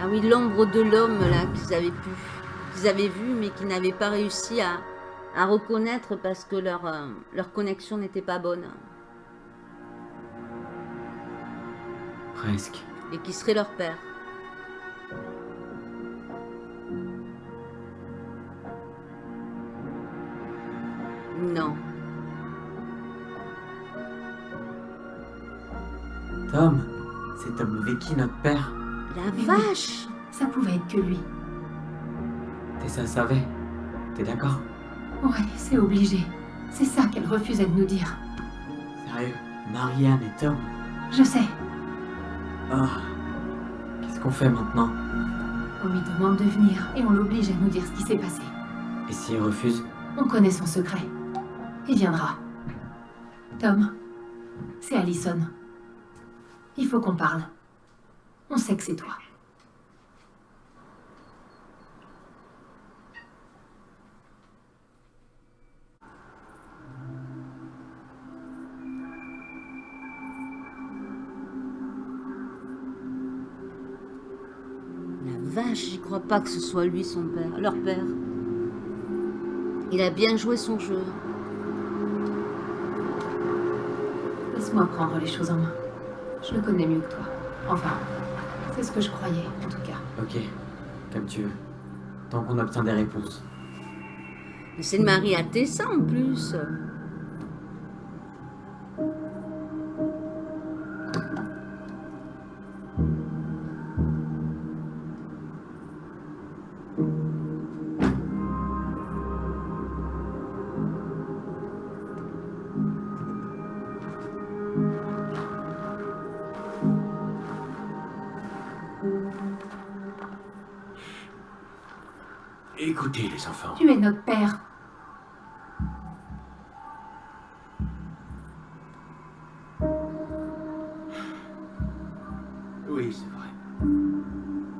Ah oui, l'ombre de l'homme là qu'ils avaient pu, qu'ils avaient vu, mais qu'ils n'avaient pas réussi à, à reconnaître parce que leur, euh, leur connexion n'était pas bonne. Presque. Et qui serait leur père. Non. Tom, c'est Tom Vicky, notre père. La Mais oui. vache Ça pouvait être que lui. T'es ça savait. T'es d'accord? Ouais, c'est obligé. C'est ça qu'elle refusait de nous dire. Sérieux Marianne et Tom Je sais. Ah. Qu'est-ce qu'on fait maintenant? On lui demande de venir et on l'oblige à nous dire ce qui s'est passé. Et s'il refuse? On connaît son secret. Il viendra. Tom, c'est Allison. Il faut qu'on parle. On sait que c'est toi. Pas que ce soit lui son père, leur père. Il a bien joué son jeu. Laisse-moi prendre les choses en main. Je le connais mieux que toi. Enfin, c'est ce que je croyais, en tout cas. Ok, comme tu veux. Tant qu'on obtient des réponses. Mais c'est le mari à Tessa en plus. Écoutez, les enfants. Tu es notre père. Oui, c'est vrai.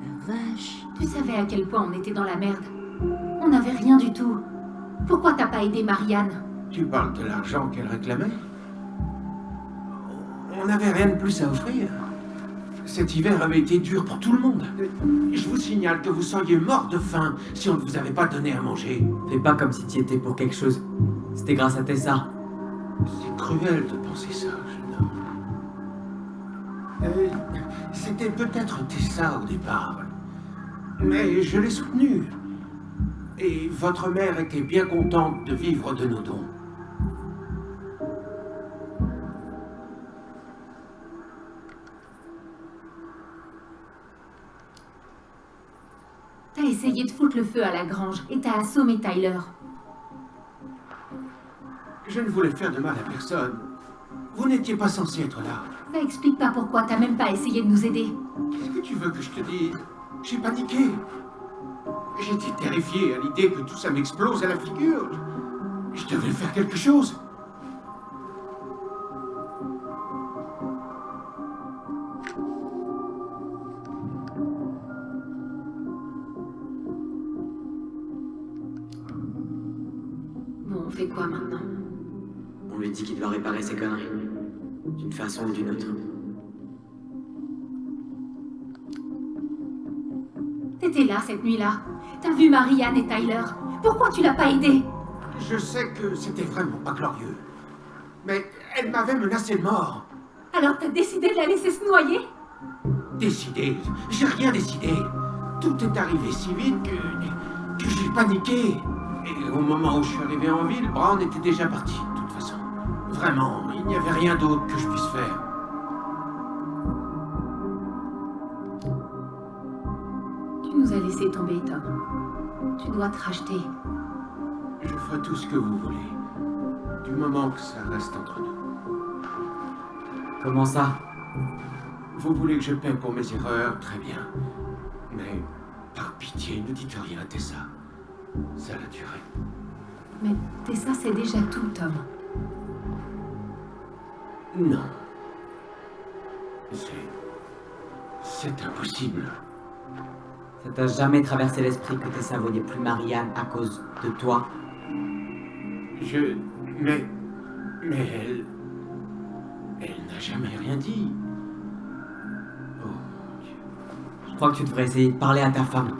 La vache. Tu savais à quel point on était dans la merde. On n'avait rien du tout. Pourquoi t'as pas aidé Marianne? Tu parles de l'argent qu'elle réclamait? On n'avait rien de plus à offrir. Cet hiver avait été dur pour tout le monde. Je vous signale que vous seriez mort de faim si on ne vous avait pas donné à manger. Fais pas comme si t'y étais pour quelque chose. C'était grâce à Tessa. C'est cruel de penser ça, jeune homme. Euh, C'était peut-être Tessa au départ. Mais je l'ai soutenue. Et votre mère était bien contente de vivre de nos dons. Le feu à la grange et t'as assommé Tyler. Je ne voulais faire de mal à personne. Vous n'étiez pas censé être là. Ça explique pas pourquoi t'as même pas essayé de nous aider. Qu'est-ce que tu veux que je te dise? J'ai paniqué. J'étais terrifié à l'idée que tout ça m'explose à la figure. Je devais faire quelque chose. Il doit réparer ses conneries. D'une façon ou d'une autre. T'étais là cette nuit-là. T'as vu Marianne et Tyler. Pourquoi tu l'as pas aidée Je sais que c'était vraiment pas glorieux. Mais elle m'avait menacé mort. Alors t'as décidé de la laisser se noyer? Décidé J'ai rien décidé. Tout est arrivé si vite que... que j'ai paniqué. Et au moment où je suis arrivé en ville, Brown était déjà parti. Vraiment, il n'y avait rien d'autre que je puisse faire. Tu nous as laissé tomber, Tom. Tu dois te racheter. Je ferai tout ce que vous voulez. Du moment que ça reste entre nous. Comment ça? Vous voulez que je paie pour mes erreurs? Très bien. Mais, par pitié, ne dites rien à Tessa. Ça l'a duré. Mais Tessa, c'est déjà tout, Tom. Non. C'est... C'est impossible. Ça t'a jamais traversé l'esprit que Tessa voyait plus Marianne à cause de toi? Je... Mais... Mais elle... Elle n'a jamais rien dit. Oh Dieu. Je crois que tu devrais essayer de parler à ta femme.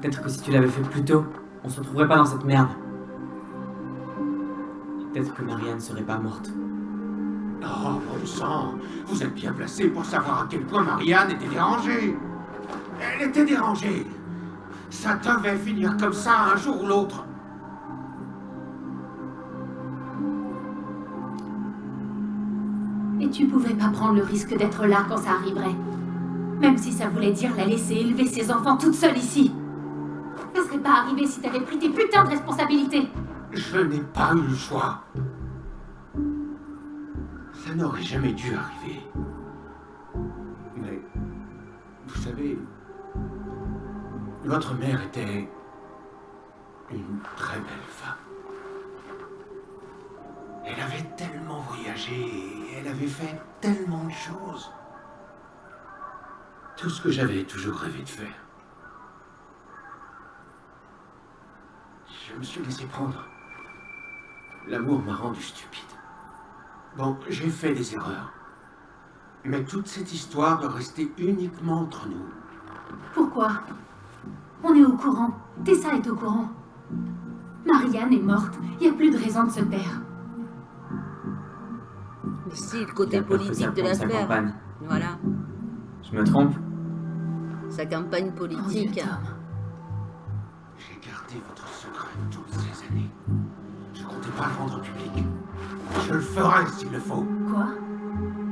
Peut-être que si tu l'avais fait plus tôt, on se retrouverait pas dans cette merde. Peut-être que Marianne serait pas morte. Oh, bon sang Vous êtes bien placé pour savoir à quel point Marianne était dérangée. Elle était dérangée. Ça devait finir comme ça un jour ou l'autre. Et tu pouvais pas prendre le risque d'être là quand ça arriverait. Même si ça voulait dire la laisser élever ses enfants toute seule ici. Ça serait pas arrivé si t'avais pris tes putains de responsabilités. Je n'ai pas eu le choix. N'aurait jamais dû arriver. Mais, vous savez, votre mère était une très belle femme. Elle avait tellement voyagé, elle avait fait tellement de choses. Tout ce que j'avais toujours rêvé de faire. Je me suis laissé prendre. L'amour m'a rendu stupide. Bon, j'ai fait des erreurs. Mais toute cette histoire doit rester uniquement entre nous. Pourquoi? On est au courant. Tessa est au courant. Marianne est morte. Il n'y a plus de raison de se taire. Mais si, le côté politique de l'affaire. Voilà, Je me trompe? Sa campagne politique. J'ai gardé votre secret toutes ces années. Je comptais pas le rendre public. Je le ferai s'il le faut. Quoi?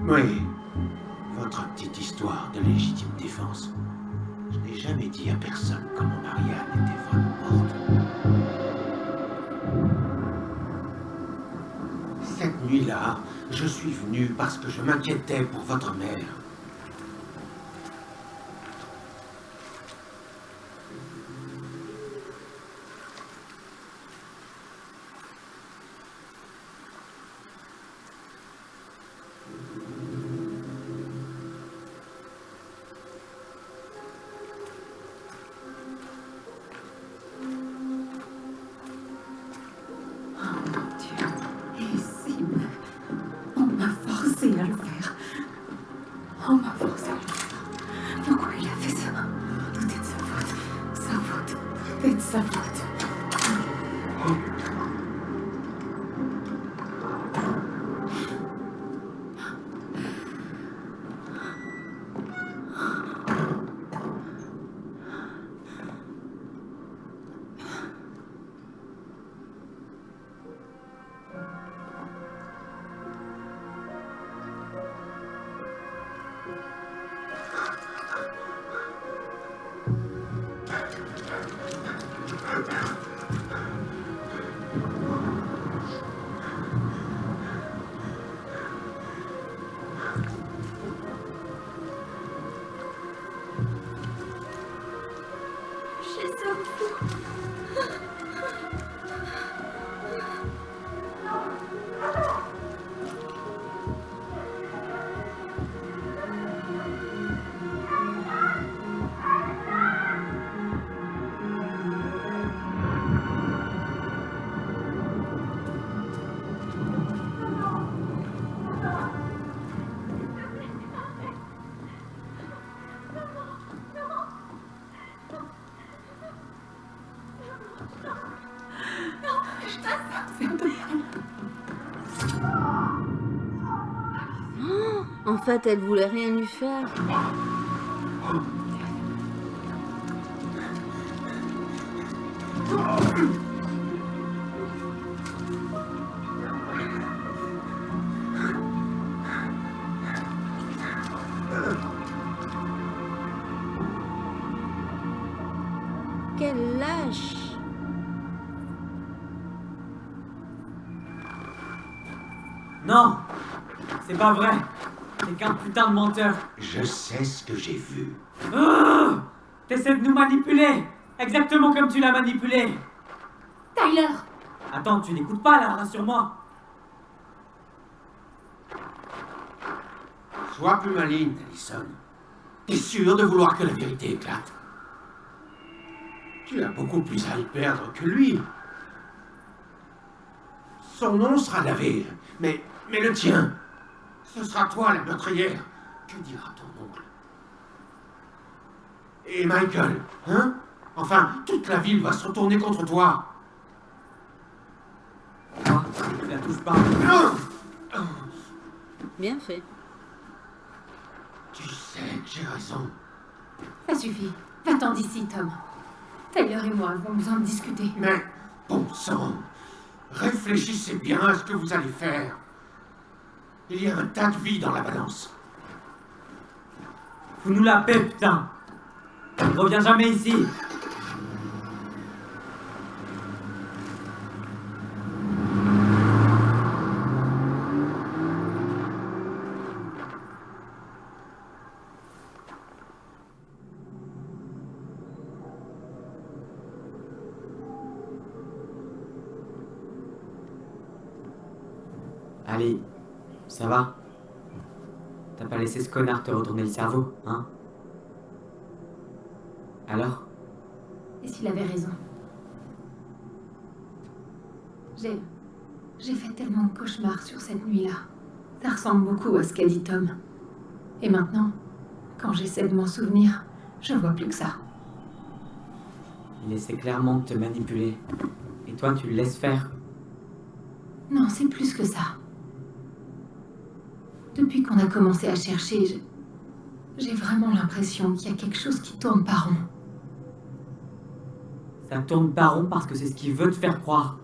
Oui. Votre petite histoire de légitime défense. Je n'ai jamais dit à personne comment Marianne était vraiment morte. Cette nuit-là, je suis venu parce que je m'inquiétais pour votre mère. Fait, elle voulait rien lui faire. Quelle lâche Non C'est pas vrai T'es qu'un putain de menteur. Je sais ce que j'ai vu. Oh T'essaies de nous manipuler. Exactement comme tu l'as manipulé. Tyler. Attends, tu n'écoutes pas là, rassure-moi. Sois plus maligne, Allison. T'es sûr de vouloir que la vérité éclate? Tu as beaucoup plus à y perdre que lui. Son nom sera lavé, mais, mais le tien, ce sera toi la meurtrière. Que dira ton oncle? Et Michael, hein? Enfin, toute la ville va se retourner contre toi. Moi, tu la touches pas. Non Bien fait. Tu sais que j'ai raison. Ça suffit. Va-t'en d'ici, Tom. Tyler et moi avons besoin de discuter. Mais, bon sang, réfléchissez bien à ce que vous allez faire. Il y a un tas de vie dans la balance. Fous-nous la paix, putain Reviens jamais ici Allez, ça va? T'as pas laissé ce connard te retourner le cerveau, hein? Alors? Et s'il avait raison? J'ai. J'ai fait tellement de cauchemars sur cette nuit-là. Ça ressemble beaucoup à ce qu'a dit Tom. Et maintenant, quand j'essaie de m'en souvenir, je vois plus que ça. Il essaie clairement de te manipuler. Et toi, tu le laisses faire? Non, c'est plus que ça. Depuis qu'on a commencé à chercher, je- j'ai vraiment l'impression qu'il y a quelque chose qui tourne par rond. Ça tourne pas rond parce que c'est ce qu'il veut te faire croire.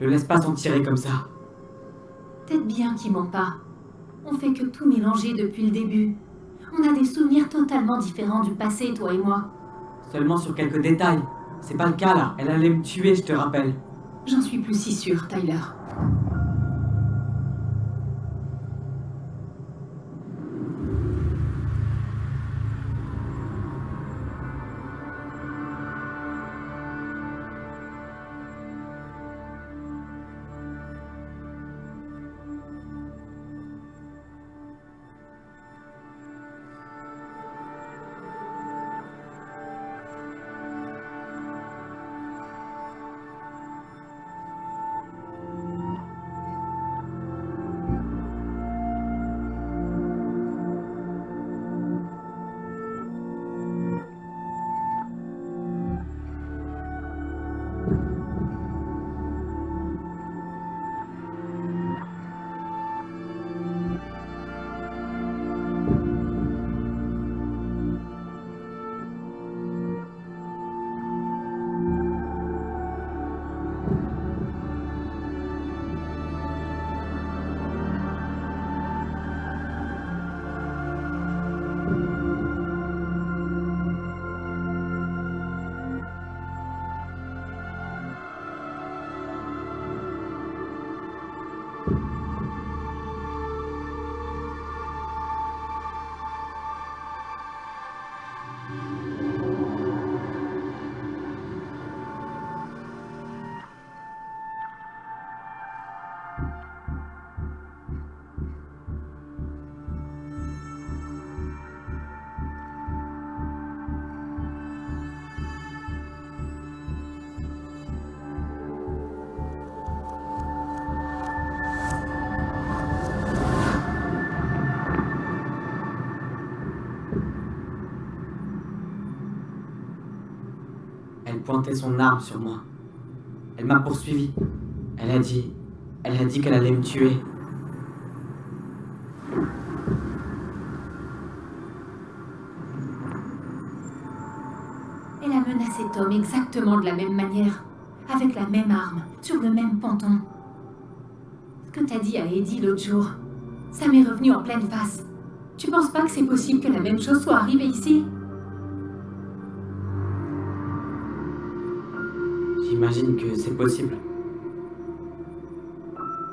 Le laisse pas s'en tirer comme ça. Peut-être bien qu'il ment pas. On fait que tout mélanger depuis le début. On a des souvenirs totalement différents du passé, toi et moi. Seulement sur quelques détails. C'est pas le cas là. Elle allait me tuer, je te rappelle. J'en suis plus si sûre, Tyler. son arme sur moi. Elle m'a poursuivi. Elle a dit... Elle a dit qu'elle allait me tuer. Elle a menacé Tom exactement de la même manière, avec la même arme, sur le même ponton. Ce que t'as dit à Eddie l'autre jour, ça m'est revenu en pleine face. Tu penses pas que c'est possible que la même chose soit arrivée ici? J'imagine que c'est possible.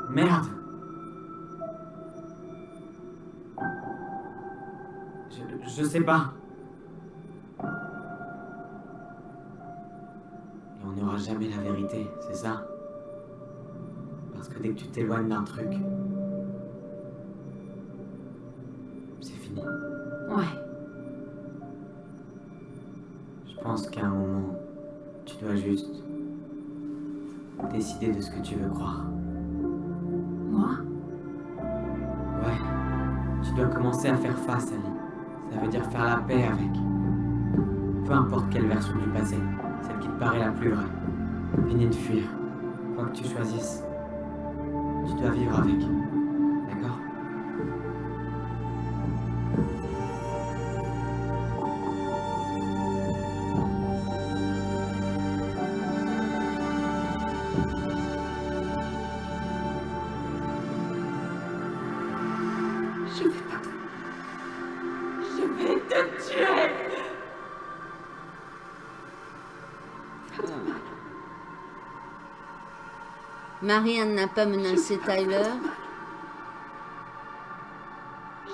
Merde je, je sais pas. Et on n'aura jamais la vérité, c'est ça? Parce que dès que tu t'éloignes d'un truc, c'est fini. Ouais. Je pense qu'à un moment, tu dois juste décider de ce que tu veux croire. Moi? Ouais. Tu dois commencer à faire face, Ali. Ça veut dire faire la paix avec. Peu importe quelle version du passé, celle qui te paraît la plus vraie. Fini de fuir. Quoi que tu choisisses, tu dois vivre avec. Marianne n'a pas menacé Tyler.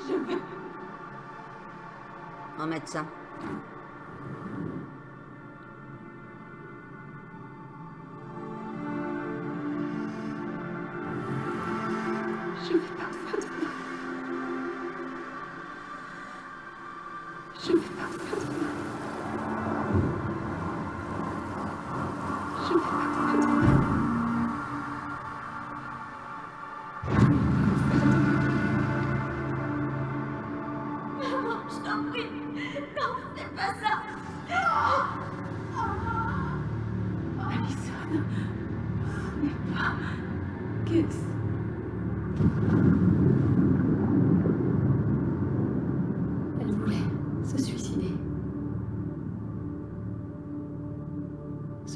Je vais... On va mettre ça.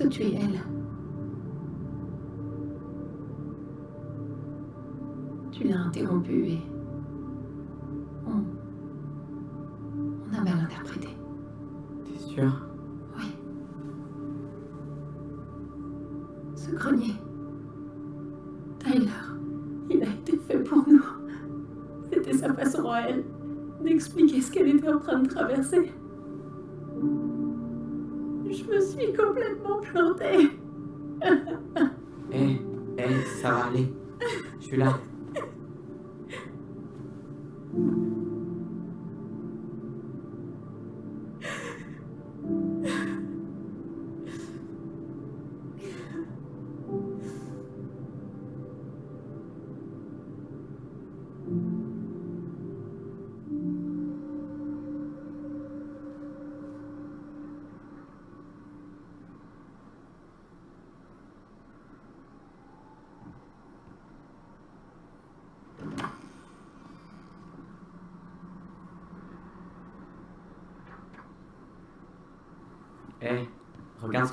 Se tuer elle. Tu l'as interrompu et... On... On a mal interprété. T'es sûr Oui. Ce grenier. Tyler, il a été fait pour nous. C'était sa façon à elle d'expliquer ce qu'elle était en train de traverser.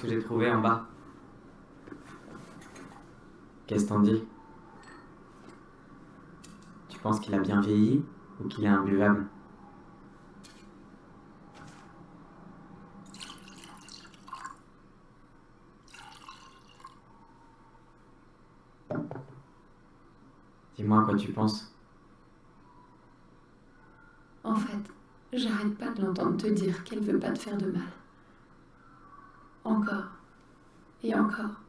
Que j'ai trouvé en bas. Qu'est-ce que t'en dis? Tu penses qu'il a bien vieilli ou qu'il est imbuvable? Dis-moi quoi tu penses. En fait, j'arrête pas de l'entendre te dire qu'elle veut pas te faire de mal. Encore. Et encore.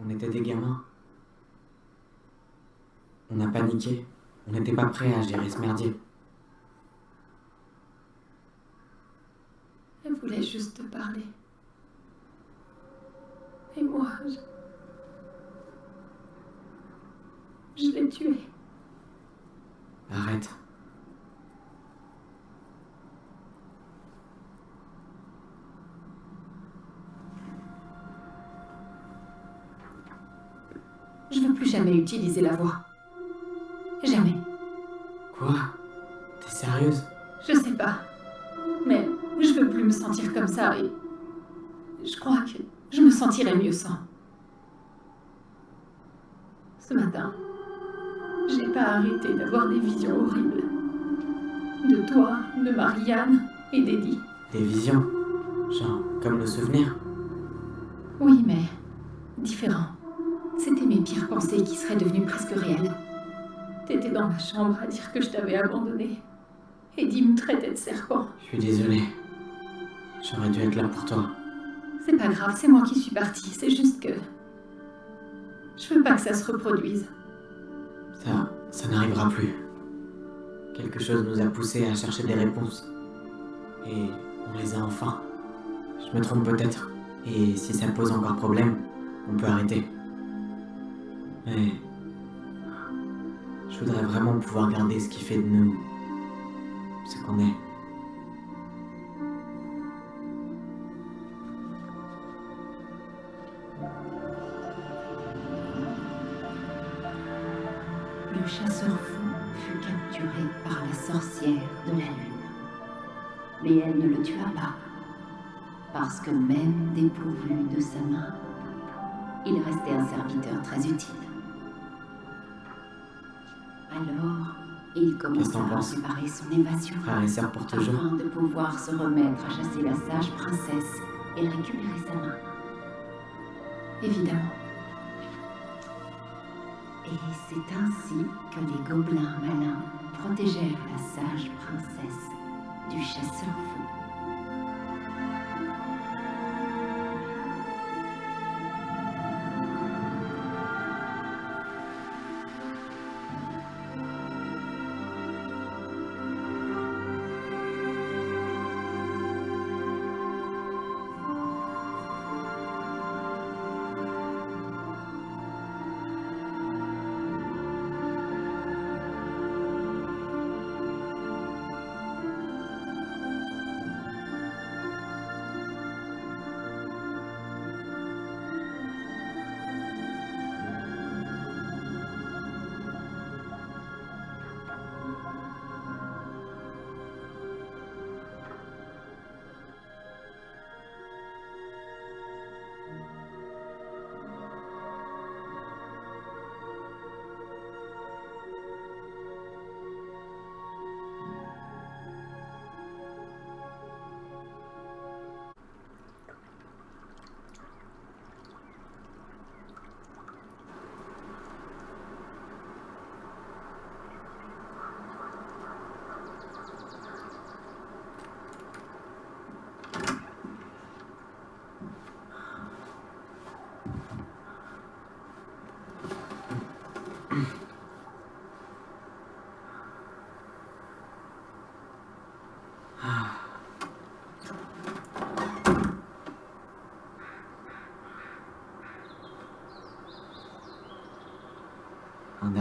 On était des gamins. On a paniqué. On n'était pas prêts à gérer ce merdier. Elle voulait juste te parler. Et moi, je... Je l'ai tuée. Arrête. Je veux plus jamais utiliser la voix. Jamais. Quoi? T'es sérieuse? Je sais pas. Mais je veux plus me sentir comme ça et... Je crois que je me sentirais mieux sans. Ce matin, j'ai pas arrêté d'avoir des visions horribles. De toi, de Marianne et d'Eddie. Des visions? Genre, comme nos souvenirs devenues presque réelles. T'étais dans ma chambre à dire que je t'avais abandonné. Eddie me traitait de serpent. Je suis désolé. J'aurais dû être là pour toi. C'est pas grave, c'est moi qui suis partie. C'est juste que. Je veux pas que ça se reproduise. Ça, ça n'arrivera plus. Quelque chose nous a poussés à chercher des réponses. Et on les a enfin. Je me trompe peut-être. Et si ça pose encore problème, on peut arrêter. Mais... Je voudrais vraiment pouvoir garder ce qui fait de nous... ce qu'on est. Le chasseur fou fut capturé par la sorcière de la lune. Mais elle ne le tua pas, parce que même dépourvu de sa main, il restait un serviteur très utile. Alors, il commença à préparer son évasion, Frère et sœur pour toujours. afin de pouvoir se remettre à chasser la sage princesse et récupérer sa main. Évidemment. Et c'est ainsi que les gobelins malins protégèrent la sage princesse du chasseur fou.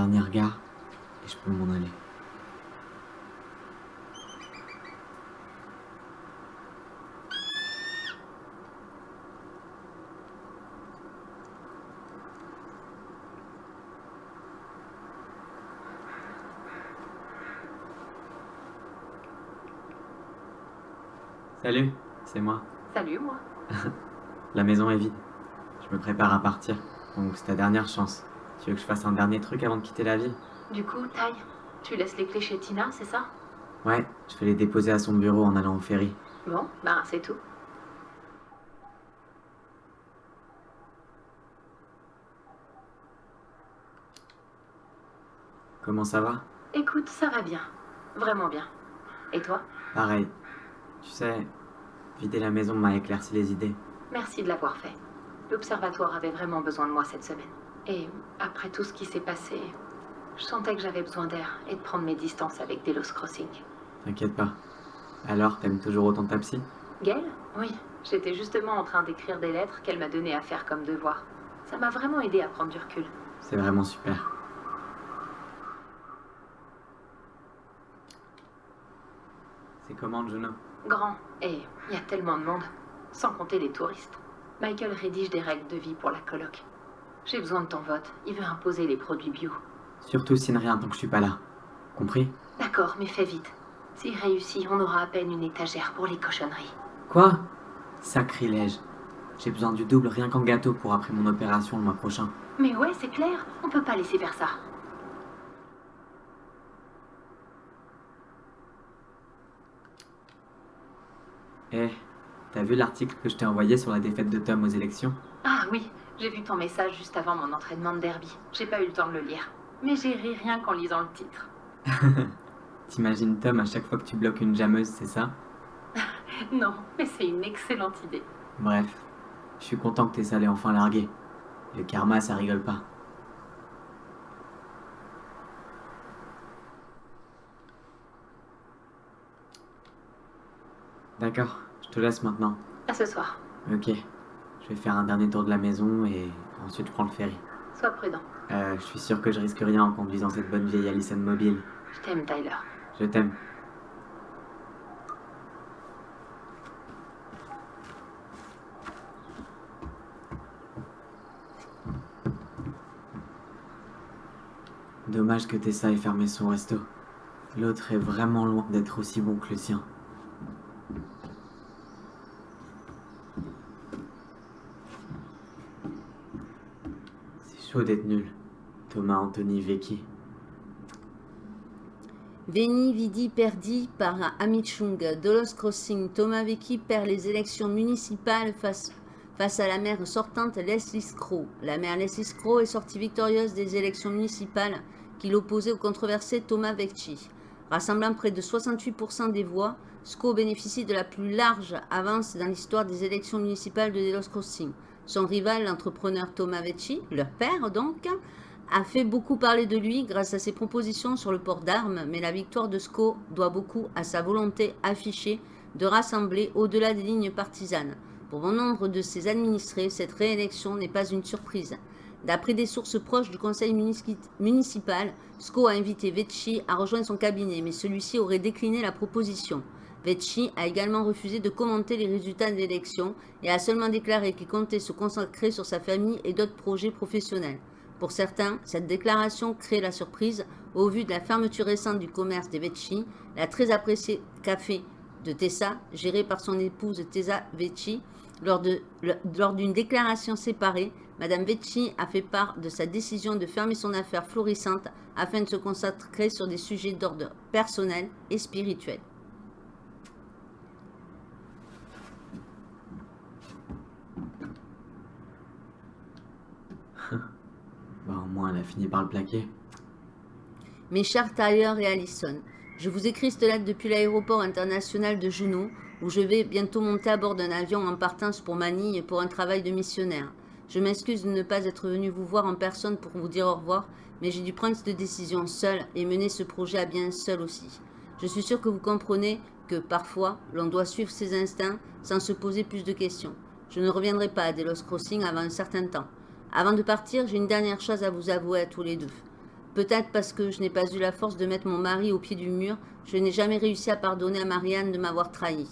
Dernier regard, et je peux m'en aller. Salut, c'est moi. Salut, moi. (laughs) La maison est vide. Je me prépare à partir, donc c'est ta dernière chance. Tu veux que je fasse un dernier truc avant de quitter la ville? Du coup, Taille, tu laisses les clés chez Tina, c'est ça? Ouais, je vais les déposer à son bureau en allant au ferry. Bon, ben c'est tout. Comment ça va? Écoute, ça va bien. Vraiment bien. Et toi? Pareil. Tu sais, vider la maison m'a éclairci les idées. Merci de l'avoir fait. L'observatoire avait vraiment besoin de moi cette semaine. Et après tout ce qui s'est passé, je sentais que j'avais besoin d'air et de prendre mes distances avec Delos Crossing. T'inquiète pas. Alors, t'aimes toujours autant ta psy? Gail? Oui. J'étais justement en train d'écrire des lettres qu'elle m'a donné à faire comme devoir. Ça m'a vraiment aidé à prendre du recul. C'est vraiment super. C'est comment, Juno? Grand. Et il y a tellement de monde. Sans compter les touristes. Michael rédige des règles de vie pour la coloc. J'ai besoin de ton vote. Il veut imposer les produits bio. Surtout signe rien tant que je suis pas là. Compris? D'accord, mais fais vite. S'il réussit, on aura à peine une étagère pour les cochonneries. Quoi? Sacrilège. J'ai besoin du double rien qu'en gâteau pour après mon opération le mois prochain. Mais ouais, c'est clair, on peut pas laisser faire ça. Eh, t'as vu l'article que je t'ai envoyé sur la défaite de Tom aux élections? Ah oui, j'ai vu ton message juste avant mon entraînement de derby. J'ai pas eu le temps de le lire. Mais j'ai ri rien qu'en lisant le titre. (laughs) T'imagines Tom à chaque fois que tu bloques une jammeuse, c'est ça? (laughs) Non, mais c'est une excellente idée. Bref, je suis content que Tessa l'ait enfin largué. Le karma, ça rigole pas. D'accord, je te laisse maintenant. À ce soir. Ok, je vais faire un dernier tour de la maison et ensuite je prends le ferry. Sois prudent. Euh, je suis sûr que je risque rien en conduisant cette bonne vieille Allison mobile. Je t'aime, Tyler. Je t'aime. Dommage que Tessa ait fermé son resto. L'autre est vraiment loin d'être aussi bon que le sien. C'est chaud nul. Thomas Anthony Vecchi. Veni Vidi Perdi par Amit Chung. Dolos Crossing. Thomas Vecchi perd les élections municipales face, face à la maire sortante Leslie Scrow. La maire Leslie Scrow est sortie victorieuse des élections municipales qui l'opposait au controversé Thomas Vecchi. Rassemblant près de 68% des voix, Scrow bénéficie de la plus large avance dans l'histoire des élections municipales de Delos Crossing. Son rival, l'entrepreneur Thomas Vecchi, leur père donc, a fait beaucoup parler de lui grâce à ses propositions sur le port d'armes, mais la victoire de SCO doit beaucoup à sa volonté affichée de rassembler au-delà des lignes partisanes. Pour bon nombre de ses administrés, cette réélection n'est pas une surprise. D'après des sources proches du conseil municipal, SCO a invité Vecchi à rejoindre son cabinet, mais celui-ci aurait décliné la proposition. Vecchi a également refusé de commenter les résultats de l'élection et a seulement déclaré qu'il comptait se consacrer sur sa famille et d'autres projets professionnels. Pour certains, cette déclaration crée la surprise au vu de la fermeture récente du commerce des Vecchi, la très appréciée café de Tessa, géré par son épouse Tessa Vecchi. Lors d'une déclaration séparée, Madame Vecchi a fait part de sa décision de fermer son affaire florissante afin de se consacrer sur des sujets d'ordre personnel et spirituel. Bah, au moins, elle a fini par le plaquer. Mes chers Tyler et Allison, je vous écris cette lettre depuis l'aéroport international de Juneau, où je vais bientôt monter à bord d'un avion en partance pour Manille pour un travail de missionnaire. Je m'excuse de ne pas être venu vous voir en personne pour vous dire au revoir, mais j'ai dû prendre cette décision seule et mener ce projet à bien seul aussi. Je suis sûr que vous comprenez que, parfois, l'on doit suivre ses instincts sans se poser plus de questions. Je ne reviendrai pas à Delos Crossing avant un certain temps. Avant de partir, j'ai une dernière chose à vous avouer à tous les deux. Peut-être parce que je n'ai pas eu la force de mettre mon mari au pied du mur, je n'ai jamais réussi à pardonner à Marianne de m'avoir trahi.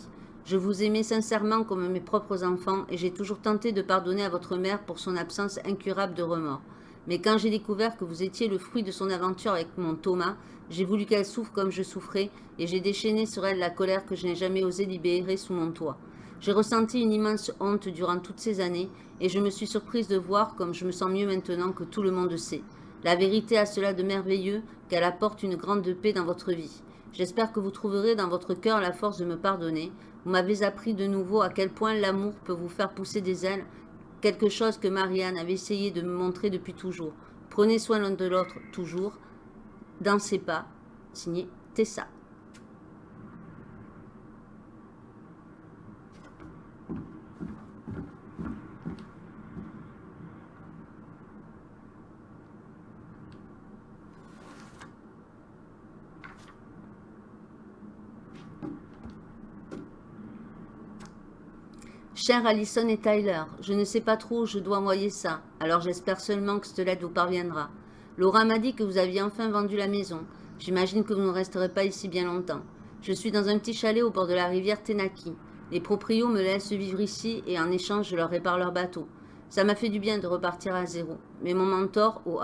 Je vous aimais sincèrement comme mes propres enfants et j'ai toujours tenté de pardonner à votre mère pour son absence incurable de remords. Mais quand j'ai découvert que vous étiez le fruit de son aventure avec mon Thomas, j'ai voulu qu'elle souffre comme je souffrais et j'ai déchaîné sur elle la colère que je n'ai jamais osé libérer sous mon toit. J'ai ressenti une immense honte durant toutes ces années et je me suis surprise de voir comme je me sens mieux maintenant que tout le monde sait. La vérité a cela de merveilleux qu'elle apporte une grande paix dans votre vie. J'espère que vous trouverez dans votre cœur la force de me pardonner. Vous m'avez appris de nouveau à quel point l'amour peut vous faire pousser des ailes, quelque chose que Marianne avait essayé de me montrer depuis toujours. Prenez soin l'un de l'autre toujours, dans ses pas. Signé Tessa. Cher Allison et Tyler, je ne sais pas trop où je dois envoyer ça, alors j'espère seulement que cette lettre vous parviendra. Laura m'a dit que vous aviez enfin vendu la maison. J'imagine que vous ne resterez pas ici bien longtemps. Je suis dans un petit chalet au bord de la rivière Tenaki. Les proprios me laissent vivre ici et en échange je leur répare leur bateau. Ça m'a fait du bien de repartir à zéro. Mais mon mentor, au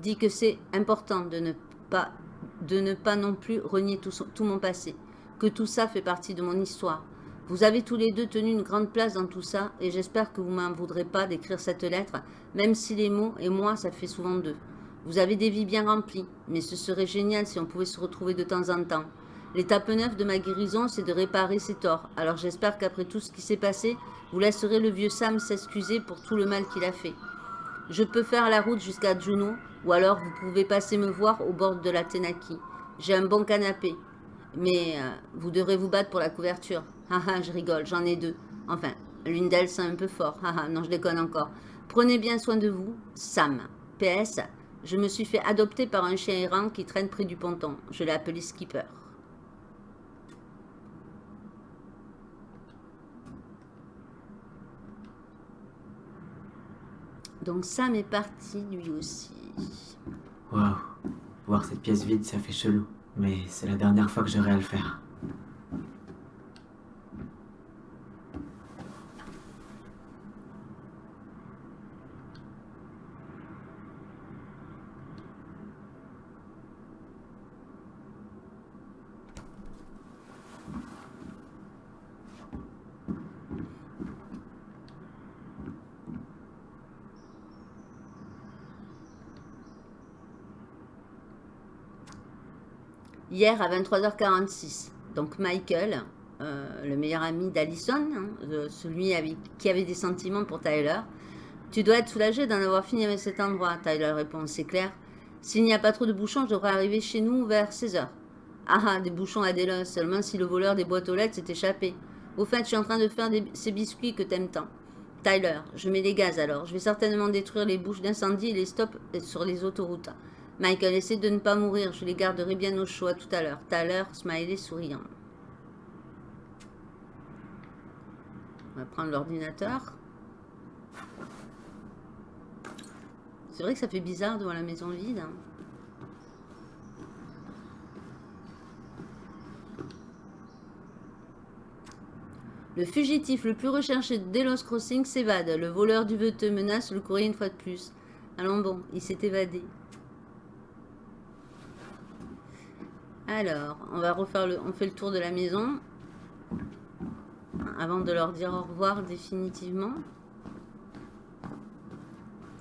dit que c'est important de ne, pas, non plus renier tout mon passé. Que tout ça fait partie de mon histoire. Vous avez tous les deux tenu une grande place dans tout ça, et j'espère que vous m'en voudrez pas d'écrire cette lettre, même si les mots et moi, ça fait souvent deux. Vous avez des vies bien remplies, mais ce serait génial si on pouvait se retrouver de temps en temps. L'étape neuve de ma guérison, c'est de réparer ses torts. Alors j'espère qu'après tout ce qui s'est passé, vous laisserez le vieux Sam s'excuser pour tout le mal qu'il a fait. Je peux faire la route jusqu'à Juno, ou alors vous pouvez passer me voir au bord de la Tenaki. J'ai un bon canapé, mais euh, vous devrez vous battre pour la couverture. Haha, je rigole, j'en ai deux. Enfin, l'une d'elles c'est un peu fort. Haha, non, je déconne encore. Prenez bien soin de vous, Sam. PS, je me suis fait adopter par un chien errant qui traîne près du ponton. Je l'ai appelé Skipper. Donc Sam est parti lui aussi. Waouh. Voir cette pièce vide, ça fait chelou. Mais c'est la dernière fois que j'aurai à le faire. Hier à 23h46, donc Michael, euh, le meilleur ami d'Allison, hein, celui qui avait des sentiments pour Tyler. Tu dois être soulagé d'en avoir fini avec cet endroit, Tyler répond, c'est clair. S'il n'y a pas trop de bouchons, je devrais arriver chez nous vers 16h. Ah ah, des bouchons à Delos, seulement si le voleur des boîtes aux lettres s'est échappé. Au fait, je suis en train de faire ces biscuits que t'aimes tant. Tyler, je mets les gaz alors. Je vais certainement détruire les bouches d'incendie et les stops sur les autoroutes. Michael, essaie de ne pas mourir. Je les garderai bien au chaud à tout à l'heure. Smiley souriant. On va prendre l'ordinateur. C'est vrai que ça fait bizarre devant la maison vide. hein. Le fugitif le plus recherché de Delos Crossing s'évade. Le voleur du veteux menace le courrier une fois de plus. Allons bon, il s'est évadé. Alors, on va refaire le, on fait le tour de la maison avant de leur dire au revoir définitivement.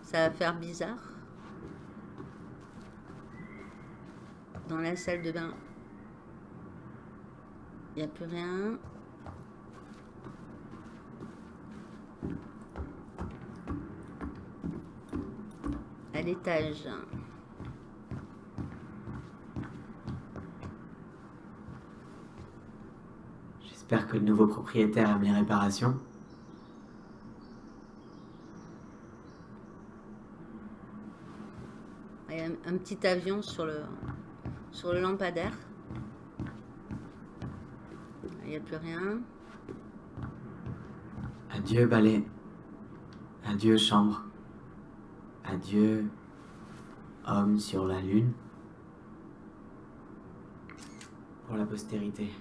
Ça va faire bizarre. Dans la salle de bain, il n'y a plus rien. À l'étage. J'espère que le nouveau propriétaire aime les réparations. Il y a un, un petit avion sur le, sur le lampadaire. Il n'y a plus rien. Adieu balai. Adieu chambre. Adieu homme sur la lune. Pour la postérité.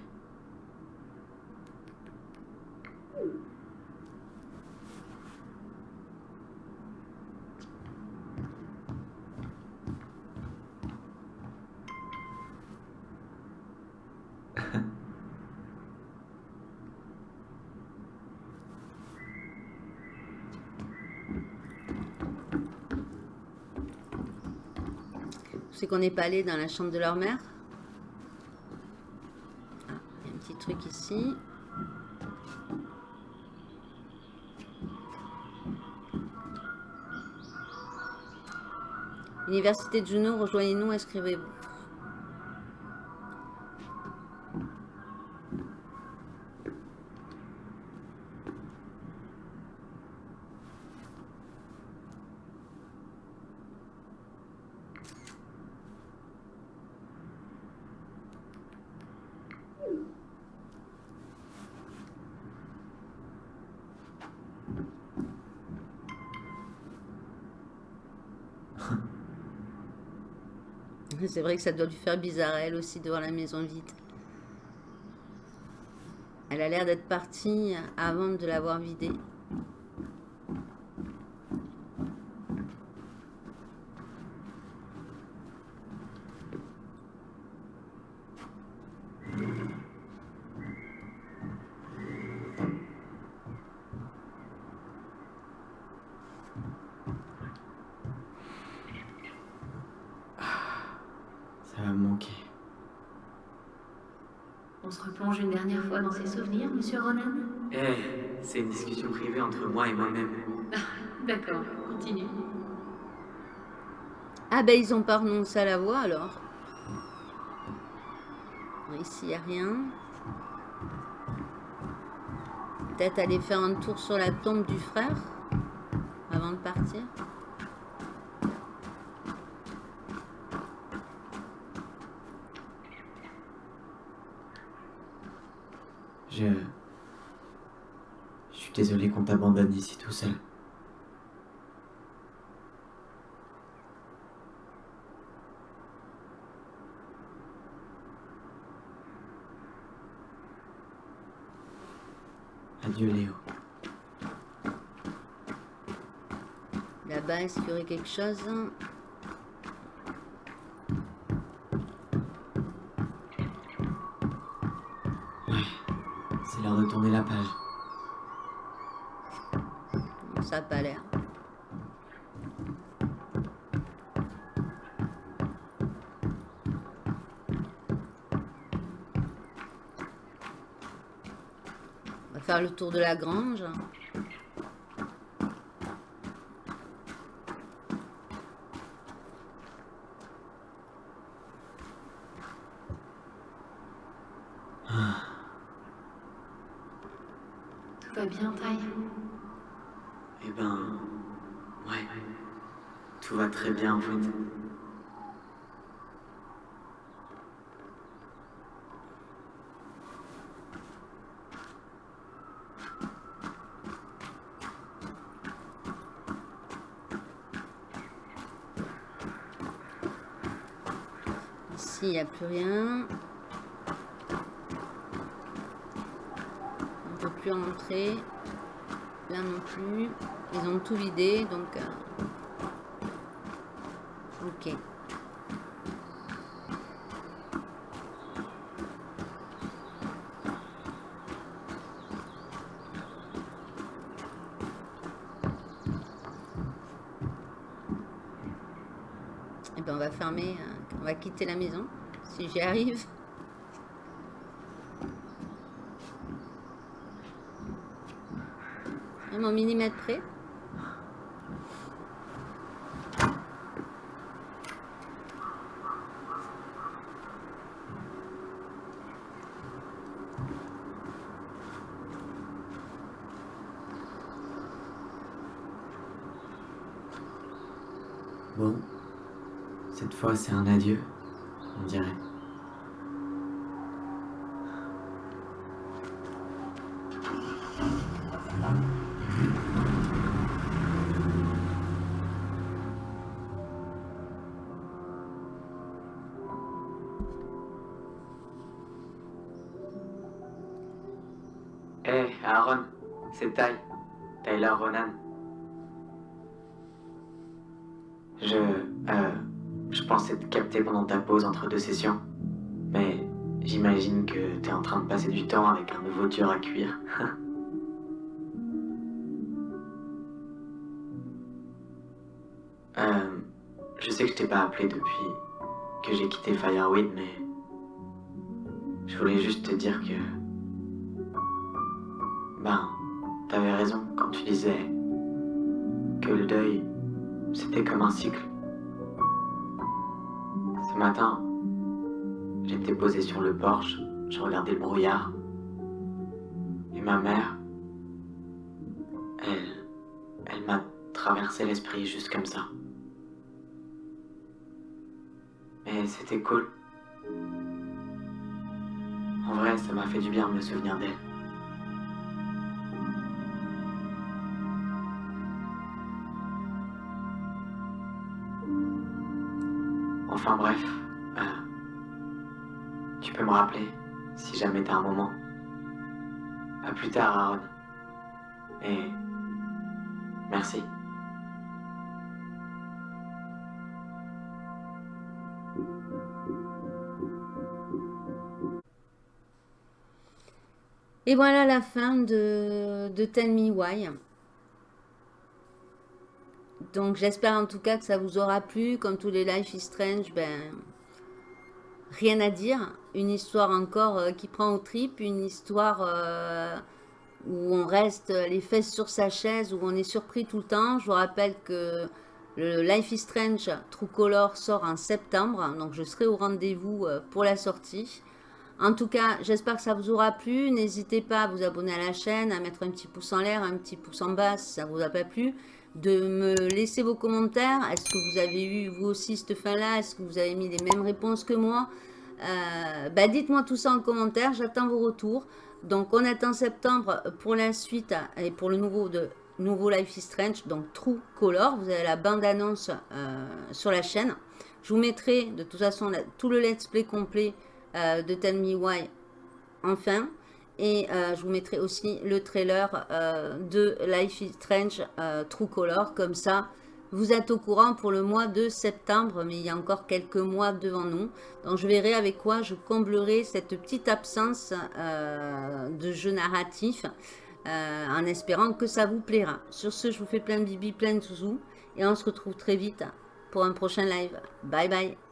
C'est n'est pas allé dans la chambre de leur mère. Ah, un petit truc ici. Université de Juno, rejoignez-nous, inscrivez-vous. C'est vrai que ça doit lui faire bizarre, elle aussi, de voir la maison vide. Elle a l'air d'être partie avant de l'avoir vidée. se replonge une dernière fois dans ses souvenirs, monsieur Ronan Eh, c'est une discussion privée entre moi et moi-même. D'accord, continue. Ah ben ils ont pas renoncé à la voix alors. Ici il n'y a rien. Peut-être aller faire un tour sur la tombe du frère avant de partir. Je... Suis désolé qu'on t'abandonne ici tout seul. Adieu Léo. Là-bas, est-ce qu'il y aurait quelque chose C'est le tour de la grange. Tout va bien, Ty Eh ben... Ouais. Tout va très bien en fait. Ici, il n'y a plus rien. On ne peut plus rentrer. Là non plus. Ils ont tout vidé, donc... euh, Ok. Et ben on va fermer, euh, on va quitter la maison, si j'y arrive. À mon millimètre près. Bon. Cette fois, c'est un adieu, on dirait. Entre deux sessions. Mais j'imagine que t'es en train de passer du temps avec un nouveau dur à cuire. (laughs) euh... Je sais que je t'ai pas appelé depuis que j'ai quitté Fireweed, mais... Je voulais juste te dire que... Ben, t'avais raison quand tu disais que le deuil, c'était comme un cycle. Ce matin, j'étais posé sur le porche, je regardais le brouillard. Et ma mère, elle, elle m'a traversé l'esprit juste comme ça. Mais c'était cool. En vrai, ça m'a fait du bien de me souvenir d'elle. Enfin bref, me rappeler si jamais t'as un moment. À plus tard, Aaron. Et merci. Et voilà la fin de, de Tell Me Why. Donc j'espère en tout cas que ça vous aura plu. Comme tous les Life is Strange, ben, rien à dire. Une histoire encore euh, qui prend aux tripes, une histoire euh, où on reste les fesses sur sa chaise, où on est surpris tout le temps. Je vous rappelle que le Life is Strange True Color sort en septembre, donc je serai au rendez-vous euh, pour la sortie. En tout cas, j'espère que ça vous aura plu. N'hésitez pas à vous abonner à la chaîne, à mettre un petit pouce en l'air, un petit pouce en bas si ça vous a pas plu. De me laisser vos commentaires. Est-ce que vous avez eu vous aussi cette fin-là Est-ce que vous avez mis les mêmes réponses que moi? Euh, bah, Dites-moi tout ça en commentaire, j'attends vos retours. Donc on attend septembre pour la suite et pour le nouveau de nouveau Life is Strange, donc True Color. Vous avez la bande-annonce euh, sur la chaîne. Je vous mettrai de toute façon tout le let's play complet euh, de Tell Me Why enfin. Et euh, je vous mettrai aussi le trailer de Life is Strange True Color. Comme ça, vous êtes au courant pour le mois de septembre, mais il y a encore quelques mois devant nous. Donc je verrai avec quoi je comblerai cette petite absence de jeu narratif. Euh, en espérant que ça vous plaira. Sur ce, je vous fais plein de bibi, plein de zouzous. Et on se retrouve très vite pour un prochain live. Bye bye